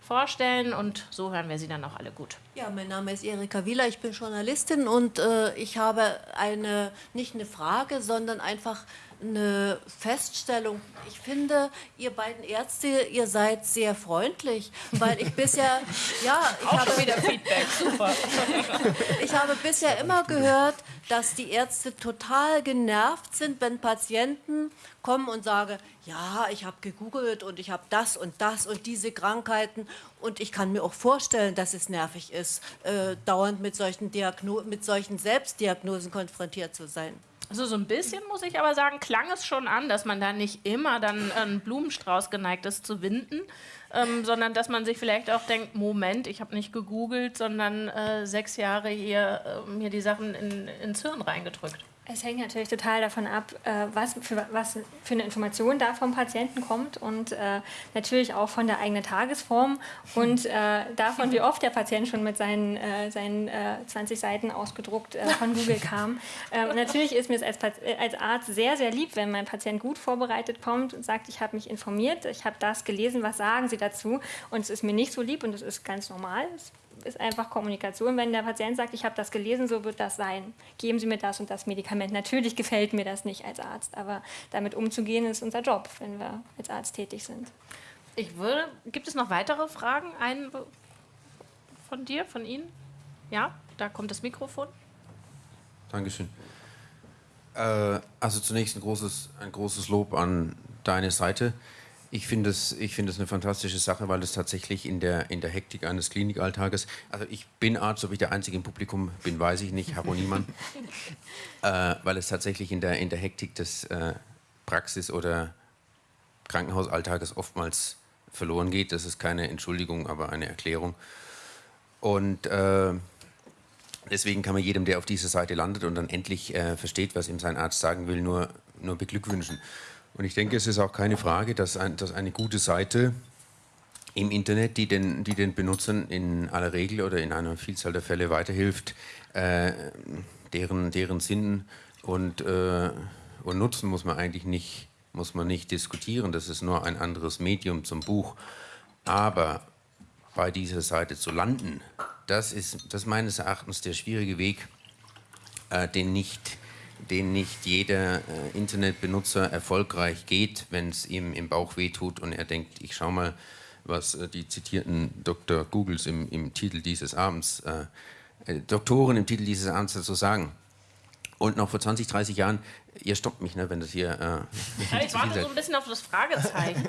vorstellen und so hören wir Sie dann auch alle gut.
Ja, mein Name ist Erika Wieler, ich bin Journalistin und äh, ich habe eine, nicht eine Frage, sondern einfach eine Feststellung. Ich finde, ihr beiden Ärzte, ihr seid sehr freundlich, weil ich bisher, ja, ich
Auch habe wieder Feedback, super. [LAUGHS]
ich habe bisher immer gehört, dass die Ärzte total genervt sind, wenn Patienten kommen und sagen, ja, ich habe gegoogelt und ich habe das und das und diese Krankheiten und ich kann mir auch vorstellen, dass es nervig ist, äh, dauernd mit solchen, Diagno mit solchen Selbstdiagnosen konfrontiert zu sein.
Also so ein bisschen muss ich aber sagen, klang es schon an, dass man da nicht immer dann einen Blumenstrauß geneigt ist zu winden, ähm, sondern dass man sich vielleicht auch denkt, Moment, ich habe nicht gegoogelt, sondern äh, sechs Jahre hier äh, mir die Sachen in, ins Hirn reingedrückt.
Es hängt natürlich total davon ab, äh, was für, was für eine Information da vom Patienten kommt und äh, natürlich auch von der eigenen Tagesform und äh, davon, wie oft der Patient schon mit seinen, seinen 20 Seiten ausgedruckt von Google kam. und [LAUGHS] natürlich ist mir es als, als Arzt sehr, sehr lieb, wenn mein Patient gut vorbereitet kommt und sagt, ich habe mich informiert, ich habe das gelesen, was sagen Sie dazu? Und es ist mir nicht so lieb und es ist ganz normal. Ist einfach Kommunikation. Wenn der Patient sagt, ich habe das gelesen, so wird das sein. Geben Sie mir das und das Medikament. Natürlich gefällt mir das nicht als Arzt, aber damit umzugehen ist unser Job, wenn wir als Arzt tätig sind.
Ich würde, gibt es noch weitere Fragen? Einen von dir, von Ihnen? Ja, da kommt das Mikrofon.
Dankeschön. Äh, also zunächst ein großes, ein großes Lob an deine Seite. Ich finde es find eine fantastische Sache, weil es tatsächlich in der, in der Hektik eines Klinikalltages, also ich bin Arzt, ob ich der Einzige im Publikum bin, weiß ich nicht, habe niemand, [LAUGHS] äh, weil es tatsächlich in der, in der Hektik des äh, Praxis- oder Krankenhausalltages oftmals verloren geht. Das ist keine Entschuldigung, aber eine Erklärung. Und äh, deswegen kann man jedem, der auf dieser Seite landet und dann endlich äh, versteht, was ihm sein Arzt sagen will, nur, nur beglückwünschen. Und ich denke, es ist auch keine Frage, dass, ein, dass eine gute Seite im Internet, die den, die den Benutzern in aller Regel oder in einer Vielzahl der Fälle weiterhilft, äh, deren, deren Sinn und, äh, und Nutzen muss man eigentlich nicht, muss man nicht diskutieren. Das ist nur ein anderes Medium zum Buch. Aber bei dieser Seite zu landen, das ist, das meines Erachtens der schwierige Weg, äh, den nicht den nicht jeder äh, Internetbenutzer erfolgreich geht, wenn es ihm im Bauch wehtut und er denkt, ich schau mal, was äh, die zitierten Dr. Googles im, im Titel dieses Abends, äh, äh, Doktoren im Titel dieses Abends dazu sagen. Und noch vor 20, 30 Jahren, ihr stoppt mich, ne, wenn das hier.
Äh, ja, ich warte so ein bisschen auf das Fragezeichen.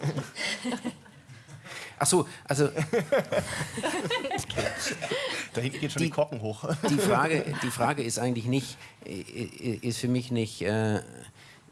[LAUGHS]
Ach so, also. [LAUGHS]
da hinten geht schon die, die Korken hoch.
die, Frage, [LAUGHS] die Frage ist eigentlich nicht, ist für mich nicht, äh,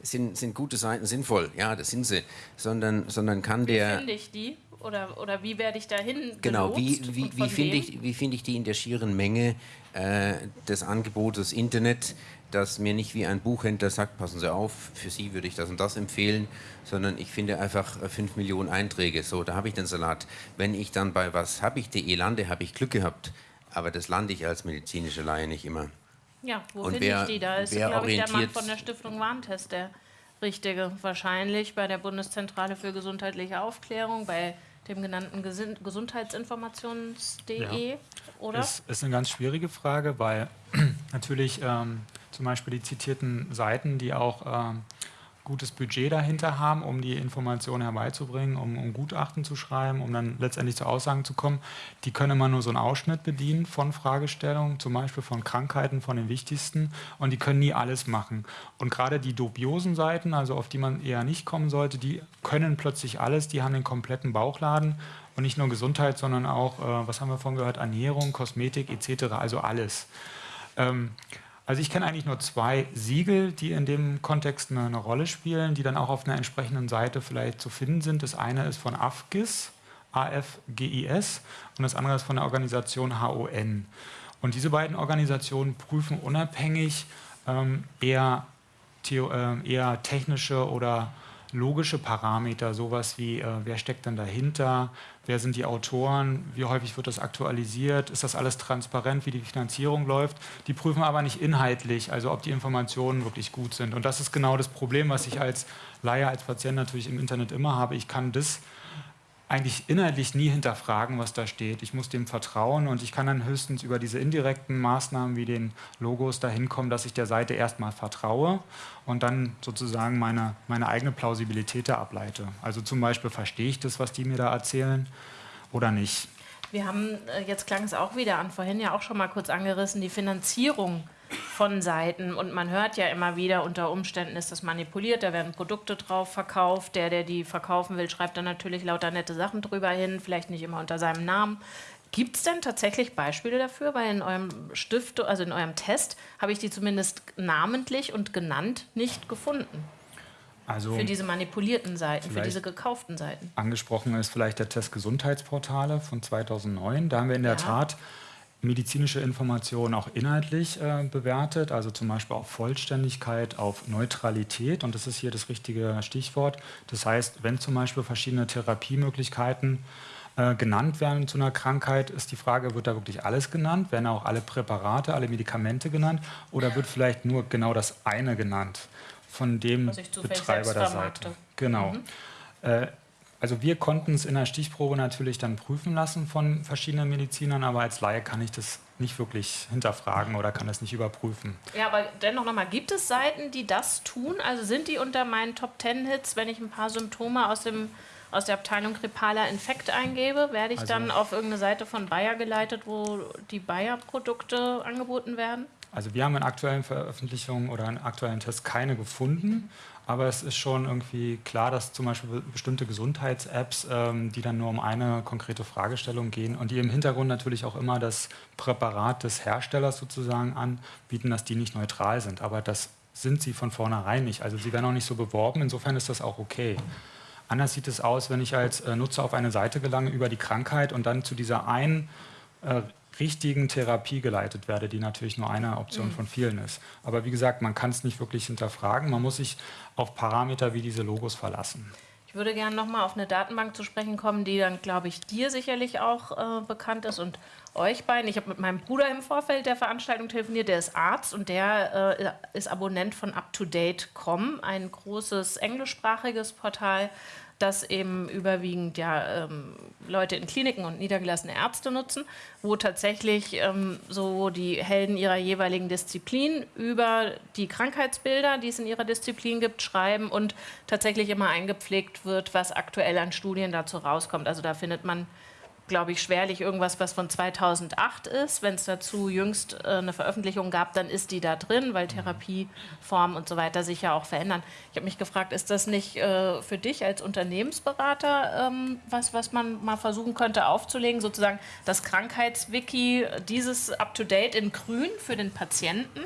sind, sind gute Seiten sinnvoll? Ja, das sind sie. Sondern, sondern kann
wie
der.
Wie finde ich die? Oder, oder wie werde ich dahin
Genau, wie, wie, wie finde ich, find ich die in der schieren Menge äh, des Angebotes Internet? Dass mir nicht wie ein Buchhändler sagt, passen Sie auf, für Sie würde ich das und das empfehlen, sondern ich finde einfach 5 äh, Millionen Einträge, so, da habe ich den Salat. Wenn ich dann bei was habe ich die lande, habe ich Glück gehabt, aber das lande ich als medizinische Laie nicht immer.
Ja, wo finde ich die? Da ist, glaube ich, der Mann von der Stiftung Warntest der Richtige. Wahrscheinlich bei der Bundeszentrale für gesundheitliche Aufklärung, bei dem genannten Gesundheitsinformations.de, ja. oder?
Das ist eine ganz schwierige Frage, weil [CLEARS THROAT] natürlich ähm, zum Beispiel die zitierten Seiten, die auch ähm, gutes Budget dahinter haben, um die Informationen herbeizubringen, um, um, Gutachten zu schreiben, um dann letztendlich zu Aussagen zu kommen. Die können immer nur so einen Ausschnitt bedienen von Fragestellungen, zum Beispiel von Krankheiten, von den wichtigsten. Und die können nie alles machen. Und gerade die dubiosen Seiten, also auf die man eher nicht kommen sollte, die können plötzlich alles. Die haben den kompletten Bauchladen. Und nicht nur Gesundheit, sondern auch, äh, was haben wir vorhin gehört, Ernährung, Kosmetik etc., also alles. Ähm, also ich kenne eigentlich nur zwei Siegel, die in dem Kontext eine, eine, Rolle spielen, die dann auch auf einer entsprechenden Seite vielleicht zu finden sind. Das eine ist von AFGIS, AFGIS, und das andere ist von der Organisation HON. Und diese beiden Organisationen prüfen unabhängig ähm, eher, äh, eher technische oder logische Parameter, sowas wie, äh, wer steckt denn dahinter, wer sind die Autoren, wie häufig wird das aktualisiert, ist das alles transparent, wie die Finanzierung läuft. Die prüfen aber nicht inhaltlich, also ob die Informationen wirklich gut sind. Und das ist genau das Problem, was ich als Laie, als Patient natürlich im Internet immer habe. Ich kann das eigentlich inhaltlich nie hinterfragen, was da steht. Ich muss dem vertrauen und ich kann dann höchstens über diese indirekten Maßnahmen wie den Logos dahin kommen, dass ich der Seite erstmal vertraue und dann sozusagen meine, meine eigene Plausibilität da ableite. Also zum Beispiel verstehe ich das, was die mir da erzählen oder nicht.
Wir haben, äh, jetzt klang es auch wieder an, vorhin ja auch schon mal kurz angerissen, die Finanzierung von Seiten. Und man hört ja immer wieder, unter Umständen ist das manipuliert, da werden Produkte drauf verkauft. Der, der die verkaufen will, schreibt dann natürlich lauter nette Sachen drüber hin, vielleicht nicht immer unter seinem Namen. Gibt es denn tatsächlich Beispiele dafür? Weil in eurem Stift, also in eurem Test, habe ich die zumindest namentlich und genannt nicht gefunden. Also für diese manipulierten Seiten, für diese gekauften Seiten.
Angesprochen ist vielleicht der Test Gesundheitsportale von 2009. Da haben wir in der ja. Tat medizinische Informationen auch inhaltlich äh, bewertet, also zum Beispiel auf Vollständigkeit, auf Neutralität. Und das ist hier das richtige Stichwort. Das heißt, wenn zum Beispiel verschiedene Therapiemöglichkeiten äh, genannt werden zu einer Krankheit, ist die Frage, wird da wirklich alles genannt? Werden auch alle Präparate, alle Medikamente genannt? Oder wird vielleicht nur genau das eine genannt von dem Betreiber der Seite? Genau. Mhm. Äh, also wir konnten es in der Stichprobe natürlich dann prüfen lassen von verschiedenen Medizinern, aber als Laie kann ich das nicht wirklich hinterfragen oder kann das nicht überprüfen.
Ja, aber dennoch nochmal, gibt es Seiten, die das tun? Also sind die unter meinen Top Ten Hits, wenn ich ein paar Symptome aus, dem, aus der Abteilung grippaler Infekt eingebe, werde ich also dann auf irgendeine Seite von Bayer geleitet, wo die Bayer-Produkte angeboten werden?
Also wir haben in aktuellen Veröffentlichungen oder in aktuellen Tests keine gefunden. Aber es ist schon irgendwie klar, dass zum Beispiel bestimmte Gesundheits-Apps, ähm, die dann nur um eine konkrete Fragestellung gehen und die im Hintergrund natürlich auch immer das Präparat des Herstellers sozusagen anbieten, dass die nicht neutral sind. Aber das sind sie von vornherein nicht. Also sie werden auch nicht so beworben. Insofern ist das auch okay. Anders sieht es aus, wenn ich als äh, Nutzer auf eine Seite gelange über die Krankheit und dann zu dieser einen äh, richtigen Therapie geleitet werde, die natürlich nur eine Option mhm. von vielen ist. Aber wie gesagt, man kann es nicht wirklich hinterfragen. Man muss sich auf Parameter wie diese Logos verlassen.
Ich würde gerne nochmal auf eine Datenbank zu sprechen kommen, die dann, glaube ich, dir sicherlich auch äh, bekannt ist und euch beiden. Ich habe mit meinem Bruder im Vorfeld der Veranstaltung telefoniert, der ist Arzt und der äh, ist Abonnent von UpToDate.com, ein großes englischsprachiges Portal, das eben überwiegend ja, ähm, Leute in Kliniken und niedergelassene Ärzte nutzen, wo tatsächlich ähm, so die Helden ihrer jeweiligen Disziplin über die Krankheitsbilder, die es in ihrer Disziplin gibt, schreiben und tatsächlich immer eingepflegt wird, was aktuell an Studien dazu rauskommt. Also da findet man glaube ich, schwerlich irgendwas, was von 2008 ist. Wenn es dazu jüngst äh, eine Veröffentlichung gab, dann ist die da drin, weil Therapieformen und so weiter sich ja auch verändern. Ich habe mich gefragt, ist das nicht äh, für dich als Unternehmensberater ähm, was, was man mal versuchen könnte aufzulegen, sozusagen das Krankheitswiki, dieses Up-to-Date in grün für den Patienten?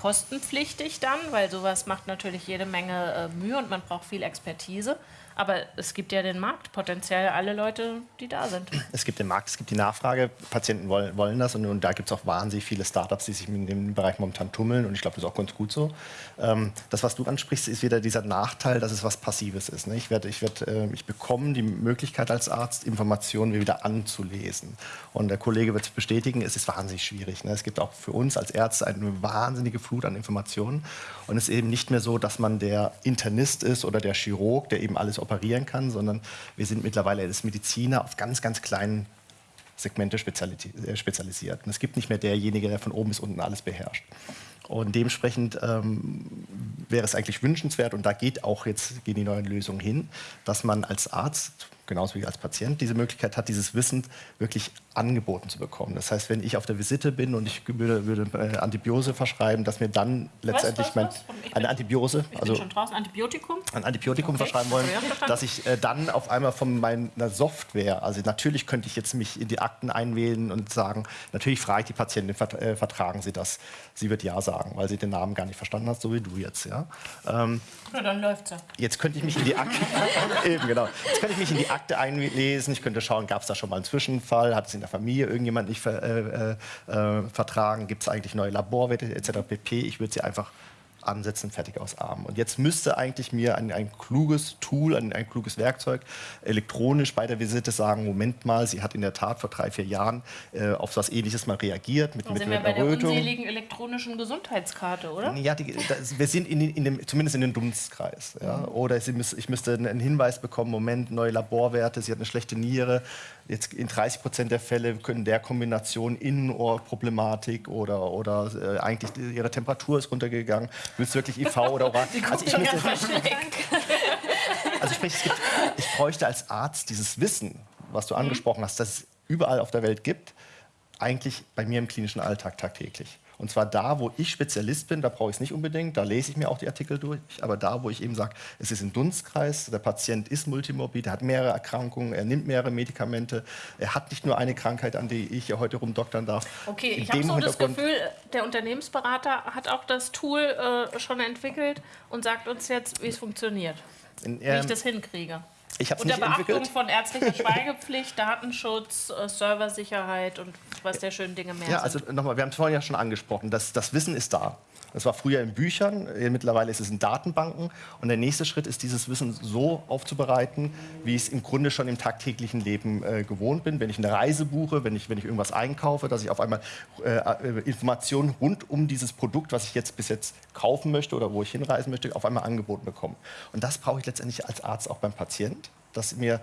kostenpflichtig dann, weil sowas macht natürlich jede Menge äh, Mühe und man braucht viel Expertise. Aber es gibt ja den Markt, potenziell alle Leute, die da sind.
Es gibt den Markt, es gibt die Nachfrage, Patienten wollen, wollen das und, und da gibt es auch wahnsinnig viele Startups, die sich in dem Bereich momentan tummeln und ich glaube, das ist auch ganz gut so. Ähm, das, was du ansprichst, ist wieder dieser Nachteil, dass es was Passives ist. Ne? Ich, werd, ich, werd, äh, ich bekomme die Möglichkeit als Arzt, Informationen wieder anzulesen. Und der Kollege wird es bestätigen, es ist wahnsinnig schwierig. Ne? Es gibt auch für uns als Ärzte eine wahnsinnige Flut an Informationen und es ist eben nicht mehr so, dass man der Internist ist oder der Chirurg, der eben alles operieren kann, sondern wir sind mittlerweile als Mediziner auf ganz, ganz kleinen Segmente äh, spezialisiert. Und es gibt nicht mehr derjenige, der von oben bis unten alles beherrscht. Und dementsprechend ähm, wäre es eigentlich wünschenswert, und da geht auch jetzt gehen die neuen Lösungen hin, dass man als Arzt genauso wie als Patient diese Möglichkeit hat, dieses Wissen wirklich angeboten zu bekommen. Das heißt, wenn ich auf der Visite bin und ich würde, würde äh, Antibiose verschreiben, dass mir dann letztendlich
was,
mein,
was? Ich
eine Antibiose,
Ich
also
bin schon draußen. Antibiotikum?
ein Antibiotikum
Okay.
verschreiben wollen, dass ich äh, dann auf einmal von meiner Software, also natürlich könnte ich jetzt mich in die Akten einwählen und sagen, natürlich frage ich die Patientin, äh, vertragen Sie das? Sie wird ja sagen, weil sie den Namen gar nicht verstanden hat, so wie du jetzt. Ja? Ähm,
Ja, dann läuft's ja.
Jetzt könnte ich mich in die Akte, [LAUGHS] eben genau. Jetzt könnte ich mich in die Akte einlesen. Ich könnte schauen, gab es da schon mal einen Zwischenfall? Hat es in der Familie irgendjemand nicht ver, äh, äh, äh, vertragen? Gibt es eigentlich neue Laborwerte etc. pp. Ich würde sie einfach ansetzen, fertig aus Arm. Und jetzt müsste eigentlich mir ein, ein kluges Tool, ein, ein kluges Werkzeug elektronisch bei der Visite sagen, Moment mal, sie hat in der Tat vor drei, vier Jahren äh, auf was Ähnliches mal reagiert mit,
Dann
mit
sind wir bei der
Errötung.
unseligen elektronischen Gesundheitskarte, oder?
Ja, die, das, wir sind in, in dem, zumindest in dem Dunstkreis. Ja? Oder sie müß, ich müsste einen Hinweis bekommen, Moment, neue Laborwerte, sie hat eine schlechte Niere. Jetzt in 30 Prozent der Fälle können der Kombination Innenohrproblematik oder, oder äh, eigentlich ihre Temperatur ist runtergegangen. Willst du wirklich IV oder oral? [LAUGHS] Also ich, müsste, [LAUGHS] also sprich, gibt, ich bräuchte als Arzt dieses Wissen, was du angesprochen hast, das es überall auf der Welt gibt, eigentlich bei mir im klinischen Alltag tagtäglich. Und zwar da, wo ich Spezialist bin, da brauche ich es nicht unbedingt, da lese ich mir auch die Artikel durch, aber da, wo ich eben sage, es ist ein Dunstkreis, der Patient ist multimorbid, er hat mehrere Erkrankungen, er nimmt mehrere Medikamente, er hat nicht nur eine Krankheit, an die ich ja heute rumdoktern darf.
Okay,
In
ich habe so das Gefühl, der Unternehmensberater hat auch das Tool äh, schon entwickelt und sagt uns jetzt, wie es funktioniert,
In,
wie
ähm,
ich das hinkriege.
Ich habe es nicht
Beachtung
entwickelt.
von ärztlicher Schweigepflicht, Datenschutz, äh, Serversicherheit und was der schönen Dinge mehr
Ja,
sind.
also nochmal, wir haben es vorhin ja schon angesprochen, das, das Wissen ist da. Das war früher in Büchern, äh, mittlerweile ist es in Datenbanken. Und der nächste Schritt ist, dieses Wissen so aufzubereiten, wie ich es im Grunde schon im tagtäglichen Leben äh, gewohnt bin. Wenn ich eine Reise buche, wenn ich, wenn ich irgendwas einkaufe, dass ich auf einmal äh, äh, Informationen rund um dieses Produkt, was ich jetzt bis jetzt kaufen möchte oder wo ich hinreisen möchte, auf einmal angeboten bekomme. Und das brauche ich letztendlich als Arzt auch beim Patient, dass mir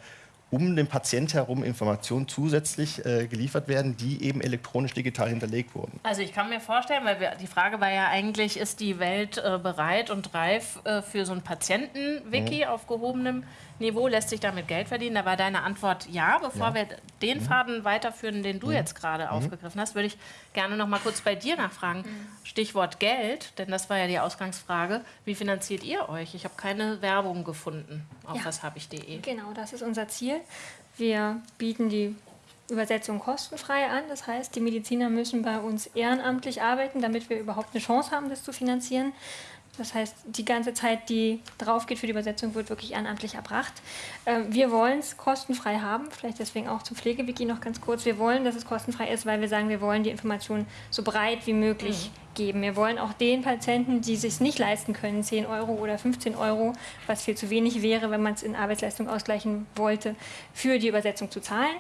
um den Patient herum Informationen zusätzlich äh, geliefert werden, die eben elektronisch digital hinterlegt wurden.
Also ich kann mir vorstellen, weil wir, die Frage war ja eigentlich, ist die Welt äh, bereit und reif äh, für so ein Patienten-Wiki
Mhm.
auf gehobenem Niveau? Lässt sich damit Geld verdienen? Da war deine Antwort ja. Bevor wir den Faden weiterführen, den du jetzt gerade aufgegriffen hast, würde ich gerne noch mal kurz bei dir nachfragen. Stichwort Geld, denn das war ja die Ausgangsfrage. Wie finanziert ihr euch? Ich habe keine Werbung gefunden auf
Ja.
was habe ich de.
Genau, das ist unser Ziel. Wir bieten die Übersetzung kostenfrei an. Das heißt, die Mediziner müssen bei uns ehrenamtlich arbeiten, damit wir überhaupt eine Chance haben, das zu finanzieren. Das heißt, die ganze Zeit, die drauf geht für die Übersetzung, wird wirklich ehrenamtlich erbracht. Ähm, Wir wollen es kostenfrei haben, vielleicht deswegen auch zum Pflegewiki noch ganz kurz. Wir wollen, dass es kostenfrei ist, weil wir sagen, wir wollen die Informationen so breit wie möglich geben. Wir wollen auch den Patienten, die sich nicht leisten können, 10 Euro oder 15 Euro, was viel zu wenig wäre, wenn man es in Arbeitsleistung ausgleichen wollte, für die Übersetzung zu zahlen.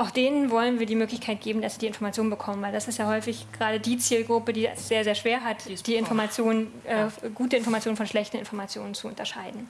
Auch denen wollen wir die Möglichkeit geben, dass sie die Informationen bekommen, weil das ist ja häufig gerade die Zielgruppe, die es sehr, sehr schwer hat, die Informationen, äh, gute Informationen von schlechten Informationen zu unterscheiden.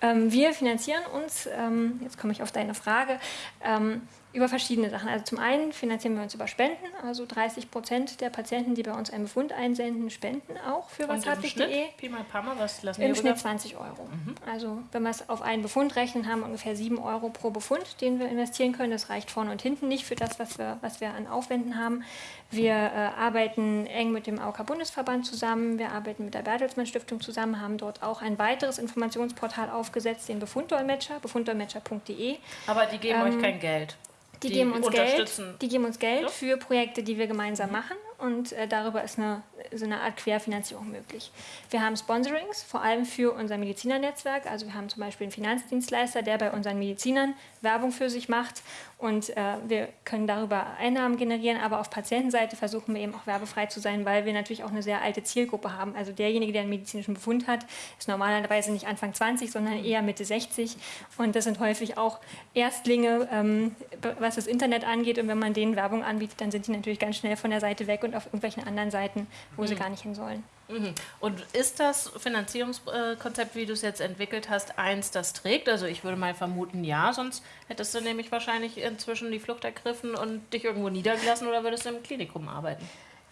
Ähm, wir finanzieren uns, ähm, jetzt komme ich auf deine Frage, ähm, über verschiedene Sachen. Also zum einen finanzieren wir uns über Spenden, also 30 Prozent der Patienten, die bei uns einen Befund einsenden, spenden auch für washab.de.
Pi mal Pammer, was lassen
Im Schnitt
rüber?
20 Euro. Also wenn wir es auf einen Befund rechnen, haben wir ungefähr 7 Euro pro Befund, den wir investieren können. Das reicht vorne und hinten nicht für das, was wir, was wir an Aufwänden haben. Wir äh, arbeiten eng mit dem AOK-Bundesverband zusammen, wir arbeiten mit der Bertelsmann Stiftung zusammen, haben dort auch ein weiteres Informationsportal aufgesetzt, den Befunddolmetscher, befunddolmetscher.de.
Aber die geben
Ähm,
euch kein Geld.
Die, geben uns Geld, die geben uns Geld
Ja.
für Projekte, die wir gemeinsam machen und äh, darüber ist eine, so eine Art Querfinanzierung möglich. Wir haben Sponsorings, vor allem für unser Medizinernetzwerk. Also wir haben zum Beispiel einen Finanzdienstleister, der bei unseren Medizinern Werbung für sich macht und äh, wir können darüber Einnahmen generieren, aber auf Patientenseite versuchen wir eben auch werbefrei zu sein, weil wir natürlich auch eine sehr alte Zielgruppe haben. Also derjenige, der einen medizinischen Befund hat, ist normalerweise nicht Anfang 20, sondern eher Mitte 60 und das sind häufig auch Erstlinge, ähm, was das Internet angeht und wenn man denen Werbung anbietet, dann sind die natürlich ganz schnell von der Seite weg und auf irgendwelchen anderen Seiten, wo sie gar nicht hin sollen.
Mhm. Und ist das Finanzierungskonzept, wie du es jetzt entwickelt hast, eins, das trägt? Also ich würde mal vermuten, ja, sonst hättest du nämlich wahrscheinlich inzwischen die Flucht ergriffen und dich irgendwo niedergelassen oder würdest du im Klinikum arbeiten.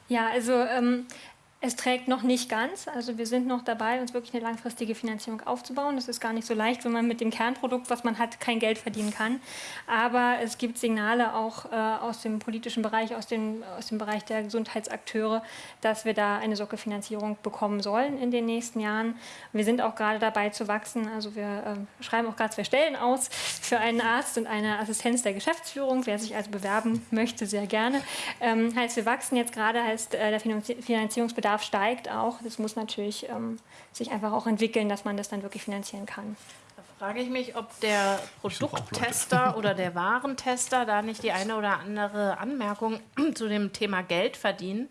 Ja, also ähm, Es trägt noch nicht ganz. Also wir sind noch dabei, uns wirklich eine langfristige Finanzierung aufzubauen. Das ist gar nicht so leicht, wenn man mit dem Kernprodukt, was man hat, kein Geld verdienen kann. Aber es gibt Signale auch äh, aus dem politischen Bereich, aus dem, aus dem Bereich der Gesundheitsakteure, dass wir da eine Sockelfinanzierung bekommen sollen in den nächsten Jahren. Wir sind auch gerade dabei zu wachsen. Also wir äh, schreiben auch gerade zwei Stellen aus für einen Arzt und eine Assistenz der Geschäftsführung. Wer sich also bewerben möchte, sehr gerne. Ähm, heißt, wir wachsen jetzt gerade, heißt äh, der Finanzierungsbedarf Bedarf steigt auch. Das muss natürlich ähm, sich einfach auch entwickeln, dass man das dann wirklich finanzieren kann.
Da frage ich mich, ob der Produkttester oder der Warentester da nicht die eine oder andere Anmerkung [CLEARS THROAT] zu dem Thema Geld verdienen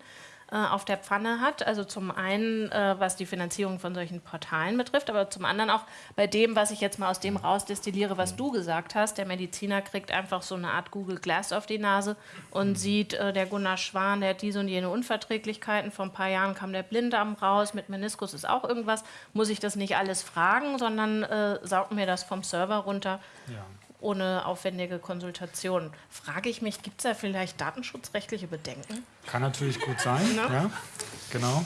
auf der Pfanne hat. Also zum einen, äh, was die Finanzierung von solchen Portalen betrifft, aber zum anderen auch bei dem, was ich jetzt mal aus dem rausdestilliere, was du gesagt hast. Der Mediziner kriegt einfach so eine Art Google Glass auf die Nase und sieht, äh, der Gunnar Schwan, der hat diese und jene Unverträglichkeiten. Vor ein paar Jahren kam der Blinddarm raus, mit Meniskus ist auch irgendwas. Muss ich das nicht alles fragen, sondern äh, saugt mir das vom Server runter. Ja ohne aufwendige Konsultation. Frage ich mich, gibt es da vielleicht datenschutzrechtliche Bedenken?
Kann natürlich gut sein, ne? ja, genau.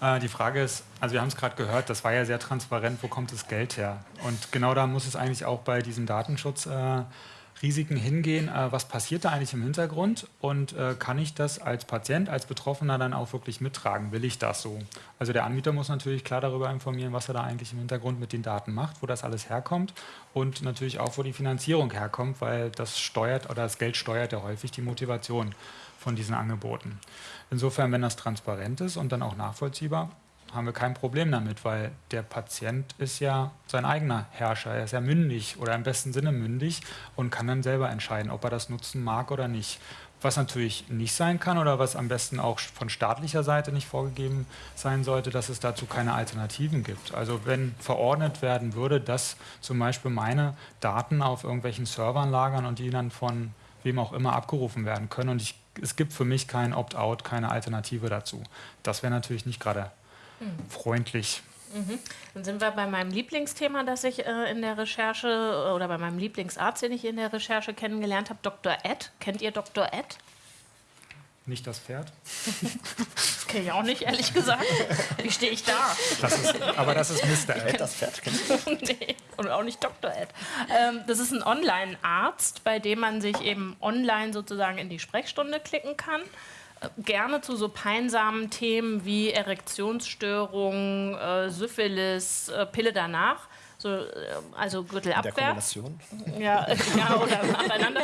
Äh, die Frage ist, also wir haben es gerade gehört, das war ja sehr transparent, wo kommt das Geld her? Und genau da muss es eigentlich auch bei diesem Datenschutz äh, Risiken hingehen, äh, was passiert da eigentlich im Hintergrund und äh, kann ich das als Patient, als Betroffener dann auch wirklich mittragen? Will ich das so? Also der Anbieter muss natürlich klar darüber informieren, was er da eigentlich im Hintergrund mit den Daten macht, wo das alles herkommt und natürlich auch, wo die Finanzierung herkommt, weil das steuert oder das Geld steuert ja häufig die Motivation von diesen Angeboten. Insofern, wenn das transparent ist und dann auch nachvollziehbar, haben wir kein Problem damit, weil der Patient ist ja sein eigener Herrscher. Er ist ja mündig oder im besten Sinne mündig und kann dann selber entscheiden, ob er das nutzen mag oder nicht. Was natürlich nicht sein kann oder was am besten auch von staatlicher Seite nicht vorgegeben sein sollte, dass es dazu keine Alternativen gibt. Also wenn verordnet werden würde, dass zum Beispiel meine Daten auf irgendwelchen Servern lagern und die dann von wem auch immer abgerufen werden können und ich, es gibt für mich kein Opt-out, keine Alternative dazu. Das wäre natürlich nicht gerade freundlich.
Mhm. Dann sind wir bei meinem Lieblingsthema, das ich äh, in der Recherche äh, oder bei meinem Lieblingsarzt, den ich in der Recherche kennengelernt habe, Dr. Ed. Kennt ihr Dr. Ed?
Nicht das Pferd? [LAUGHS]
das kenne ich auch nicht, ehrlich gesagt. Wie stehe ich da?
Das ist, aber das ist Mr. Ed.
Das Pferd [LAUGHS]
nee, und auch nicht Dr. Ed. Ähm, das ist ein Online-Arzt, bei dem man sich eben online sozusagen in die Sprechstunde klicken kann gerne zu so peinsamen Themen wie Erektionsstörungen, äh, Syphilis, äh, Pille danach. So, äh, also Gürtel abwärts. Ja, [LAUGHS] ja, oder nacheinander.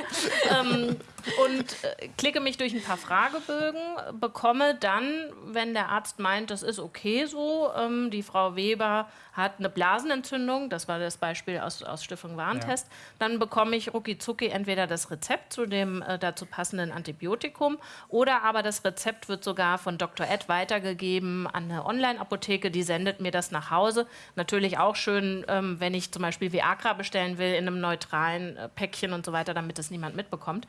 ähm, und äh, klicke mich durch ein paar Fragebögen, bekomme dann, wenn der Arzt meint, das ist okay so, ähm, die Frau Weber hat eine Blasenentzündung, das war das Beispiel aus, aus Stiftung Warentest, ja. dann bekomme ich rucki entweder das Rezept zu dem äh, dazu passenden Antibiotikum oder aber das Rezept wird sogar von Dr. Ed weitergegeben an eine Online-Apotheke, die sendet mir das nach Hause. Natürlich auch schön, ähm, wenn ich zum Beispiel Viagra bestellen will in einem neutralen äh, Päckchen und so weiter, damit das niemand mitbekommt.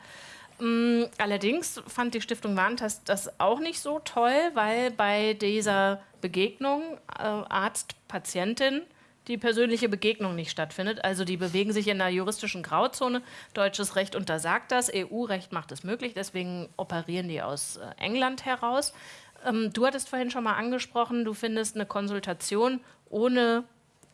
Mm, allerdings fand die Stiftung Warentest das auch nicht so toll, weil bei dieser Begegnung äh, Arzt-Patientin die persönliche Begegnung nicht stattfindet. Also die bewegen sich in einer juristischen Grauzone. Deutsches Recht untersagt das, EU-Recht macht es möglich, deswegen operieren die aus äh, England heraus. Ähm, du hattest vorhin schon mal angesprochen, du findest eine Konsultation ohne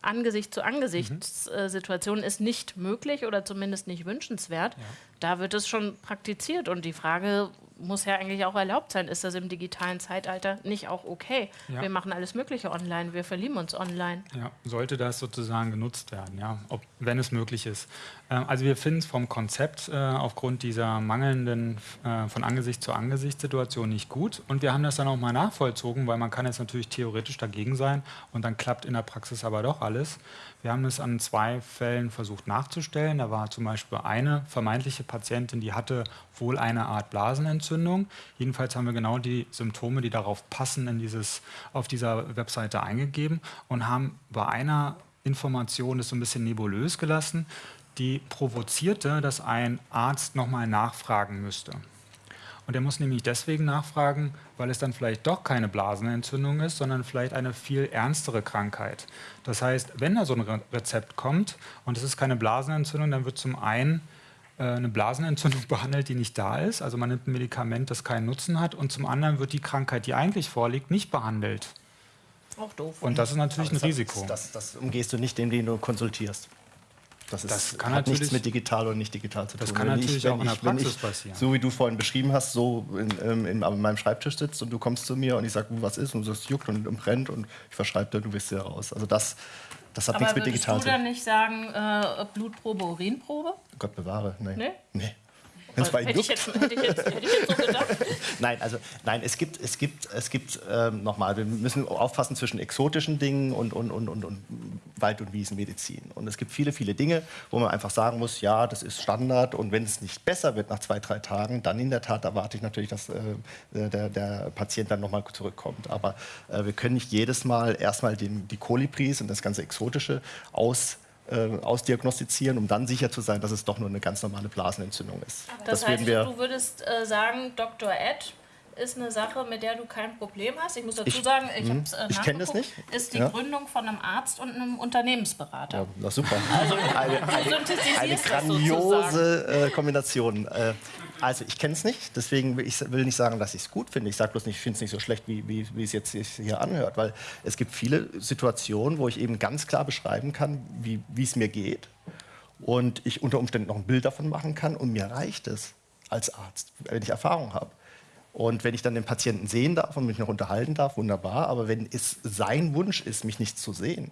Angesicht zu Angesicht mhm. Situation ist nicht möglich oder zumindest nicht wünschenswert. Ja. Da wird es schon praktiziert und die Frage muss ja eigentlich auch erlaubt sein. Ist das im digitalen Zeitalter nicht auch okay? Ja. Wir machen alles Mögliche online, wir verlieben uns online.
Ja, sollte das sozusagen genutzt werden, ja, Ob, wenn es möglich ist. Äh, also wir finden es vom Konzept äh, aufgrund dieser mangelnden äh, von Angesicht zu Angesicht Situation nicht gut und wir haben das dann auch mal nachvollzogen, weil man kann jetzt natürlich theoretisch dagegen sein und dann klappt in der Praxis aber doch alles. Wir haben es an zwei Fällen versucht nachzustellen. Da war zum Beispiel eine vermeintliche Patientin, die hatte wohl eine Art Blasenentzündung. Jedenfalls haben wir genau die Symptome, die darauf passen, in dieses, auf dieser Webseite eingegeben und haben bei einer Information das so ein bisschen nebulös gelassen, die provozierte, dass ein Arzt nochmal nachfragen müsste. Und er muss nämlich deswegen nachfragen, weil es dann vielleicht doch keine Blasenentzündung ist, sondern vielleicht eine viel ernstere Krankheit. Das heißt, wenn da so ein Rezept kommt und es ist keine Blasenentzündung, dann wird zum einen äh, eine Blasenentzündung [LAUGHS] behandelt, die nicht da ist. Also man nimmt ein Medikament, das keinen Nutzen hat. Und zum anderen wird die Krankheit, die eigentlich vorliegt, nicht behandelt.
Auch doof.
Und das ist natürlich ein
das,
Risiko.
Das, das umgehst du nicht, indem du konsultierst. Das, ist,
Das kann
hat nichts mit digital oder nicht digital zu tun.
Das kann
Wenn
natürlich
wenn
auch in der Praxis passieren.
So wie du vorhin beschrieben hast, so in, ähm, in, an meinem Schreibtisch sitzt und du kommst zu mir und ich sage, was ist und du sagst, juckt und, und brennt und ich verschreibe dir, du bist ja raus. Also das, das hat
Aber
nichts mit
würdest
digital
du
zu tun.
dann nicht sagen, äh, Blutprobe, Urinprobe?
Gott bewahre. Nee.
Nee?
nee. Wenn's bei
Hätte ich, jetzt, hätte, ich jetzt, hätte ich jetzt so gedacht. [LAUGHS]
Nein, also nein, es gibt, es gibt, es gibt ähm, nochmal, wir müssen aufpassen zwischen exotischen Dingen und, und, und, und, und Wald- und Wiesenmedizin. Und es gibt viele, viele Dinge, wo man einfach sagen muss, ja, das ist Standard und wenn es nicht besser wird nach zwei, drei Tagen, dann in der Tat erwarte ich natürlich, dass äh, der, der Patient dann nochmal zurückkommt. Aber äh, wir können nicht jedes Mal erstmal den, die Kolibris und das ganze Exotische aus äh, ausdiagnostizieren, um dann sicher zu sein, dass es doch nur eine ganz normale Blasenentzündung ist.
Das, heißt,
würden wir,
du würdest äh, sagen, Dr. Ed ist eine Sache, mit der du kein Problem hast. Ich muss dazu
Ich-
sagen, ich habe es äh,
Ich kenn das nicht.
Ist die
Ja.
Gründung von einem Arzt und einem Unternehmensberater.
Ja, na super. Also eine, eine, eine
das
grandiose äh, Kombination. Äh, also ich kenne es nicht, deswegen will ich will nicht sagen, dass ich es gut finde. Ich sage bloß nicht, ich finde es nicht so schlecht, wie, wie, wie es jetzt hier anhört, weil es gibt viele Situationen, wo ich eben ganz klar beschreiben kann, wie es mir geht und ich unter Umständen noch ein Bild davon machen kann und mir reicht es als Arzt, wenn ich Erfahrung habe. Und wenn ich dann den Patienten sehen darf und mich noch unterhalten darf, wunderbar. Aber wenn es sein Wunsch ist, mich nicht zu sehen,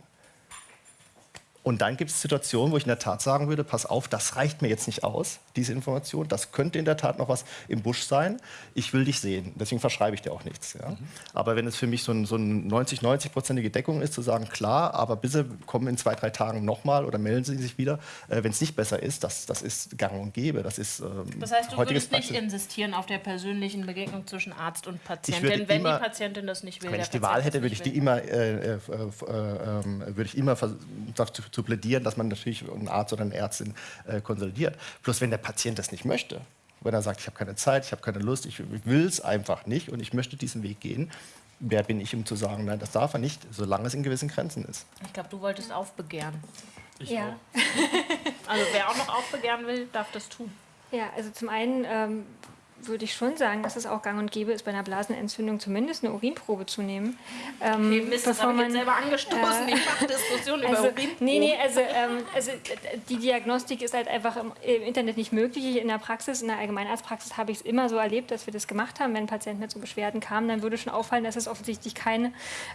und dann gibt es Situationen, wo ich in der Tat sagen würde, pass auf, das reicht mir jetzt nicht aus, diese Information. Das könnte in der Tat noch was im Busch sein. Ich will dich sehen. Deswegen verschreibe ich dir auch nichts. Ja? Aber wenn es für mich so ein, so ein 90, 90-prozentige Deckung ist, zu sagen, klar, aber bitte kommen in zwei, drei Tagen nochmal oder melden Sie sich wieder, äh, wenn es nicht besser ist, das, das ist gang und gäbe. Das ist ähm,
Das heißt, du
heutiges
würdest nicht insistieren auf der persönlichen Begegnung zwischen Arzt und Patient.
würde
Denn wenn
immer-
die Patientin das nicht will,
Wenn ich die
Patient
Wahl hätte, würde ich die immer, äh, äh, äh, ähm, würde ich immer dazu zu plädieren, dass man natürlich einen Arzt oder eine Ärztin äh, konsolidiert. Bloß wenn der Patient das nicht möchte, wenn er sagt, ich habe keine Zeit, ich habe keine Lust, ich will es einfach nicht und ich möchte diesen Weg gehen, wer bin ich, um zu sagen, nein, das darf er nicht, solange es in gewissen Grenzen ist.
Ich glaube, du wolltest aufbegehren.
ja. [LAUGHS]
Also wer auch noch aufbegehren will, darf das tun.
Ja, also zum einen ähm, würde ich schon sagen, dass es auch gang und gäbe ist, bei einer Blasenentzündung zumindest eine Urinprobe zu nehmen. Ähm,
Okay, Mist, das
bevor
habe ich jetzt
man-
selber angestoßen.
äh,
die Fachdiskussion über
Also,
Urinproben.
nee, nee, also, ähm, also die Diagnostik ist halt einfach im, im Internet nicht möglich. In der Praxis, in der Allgemeinarztpraxis habe ich es immer so erlebt, dass wir das gemacht haben. Wenn ein Patient mit so Beschwerden kam, dann würde schon auffallen, dass es offensichtlich keine,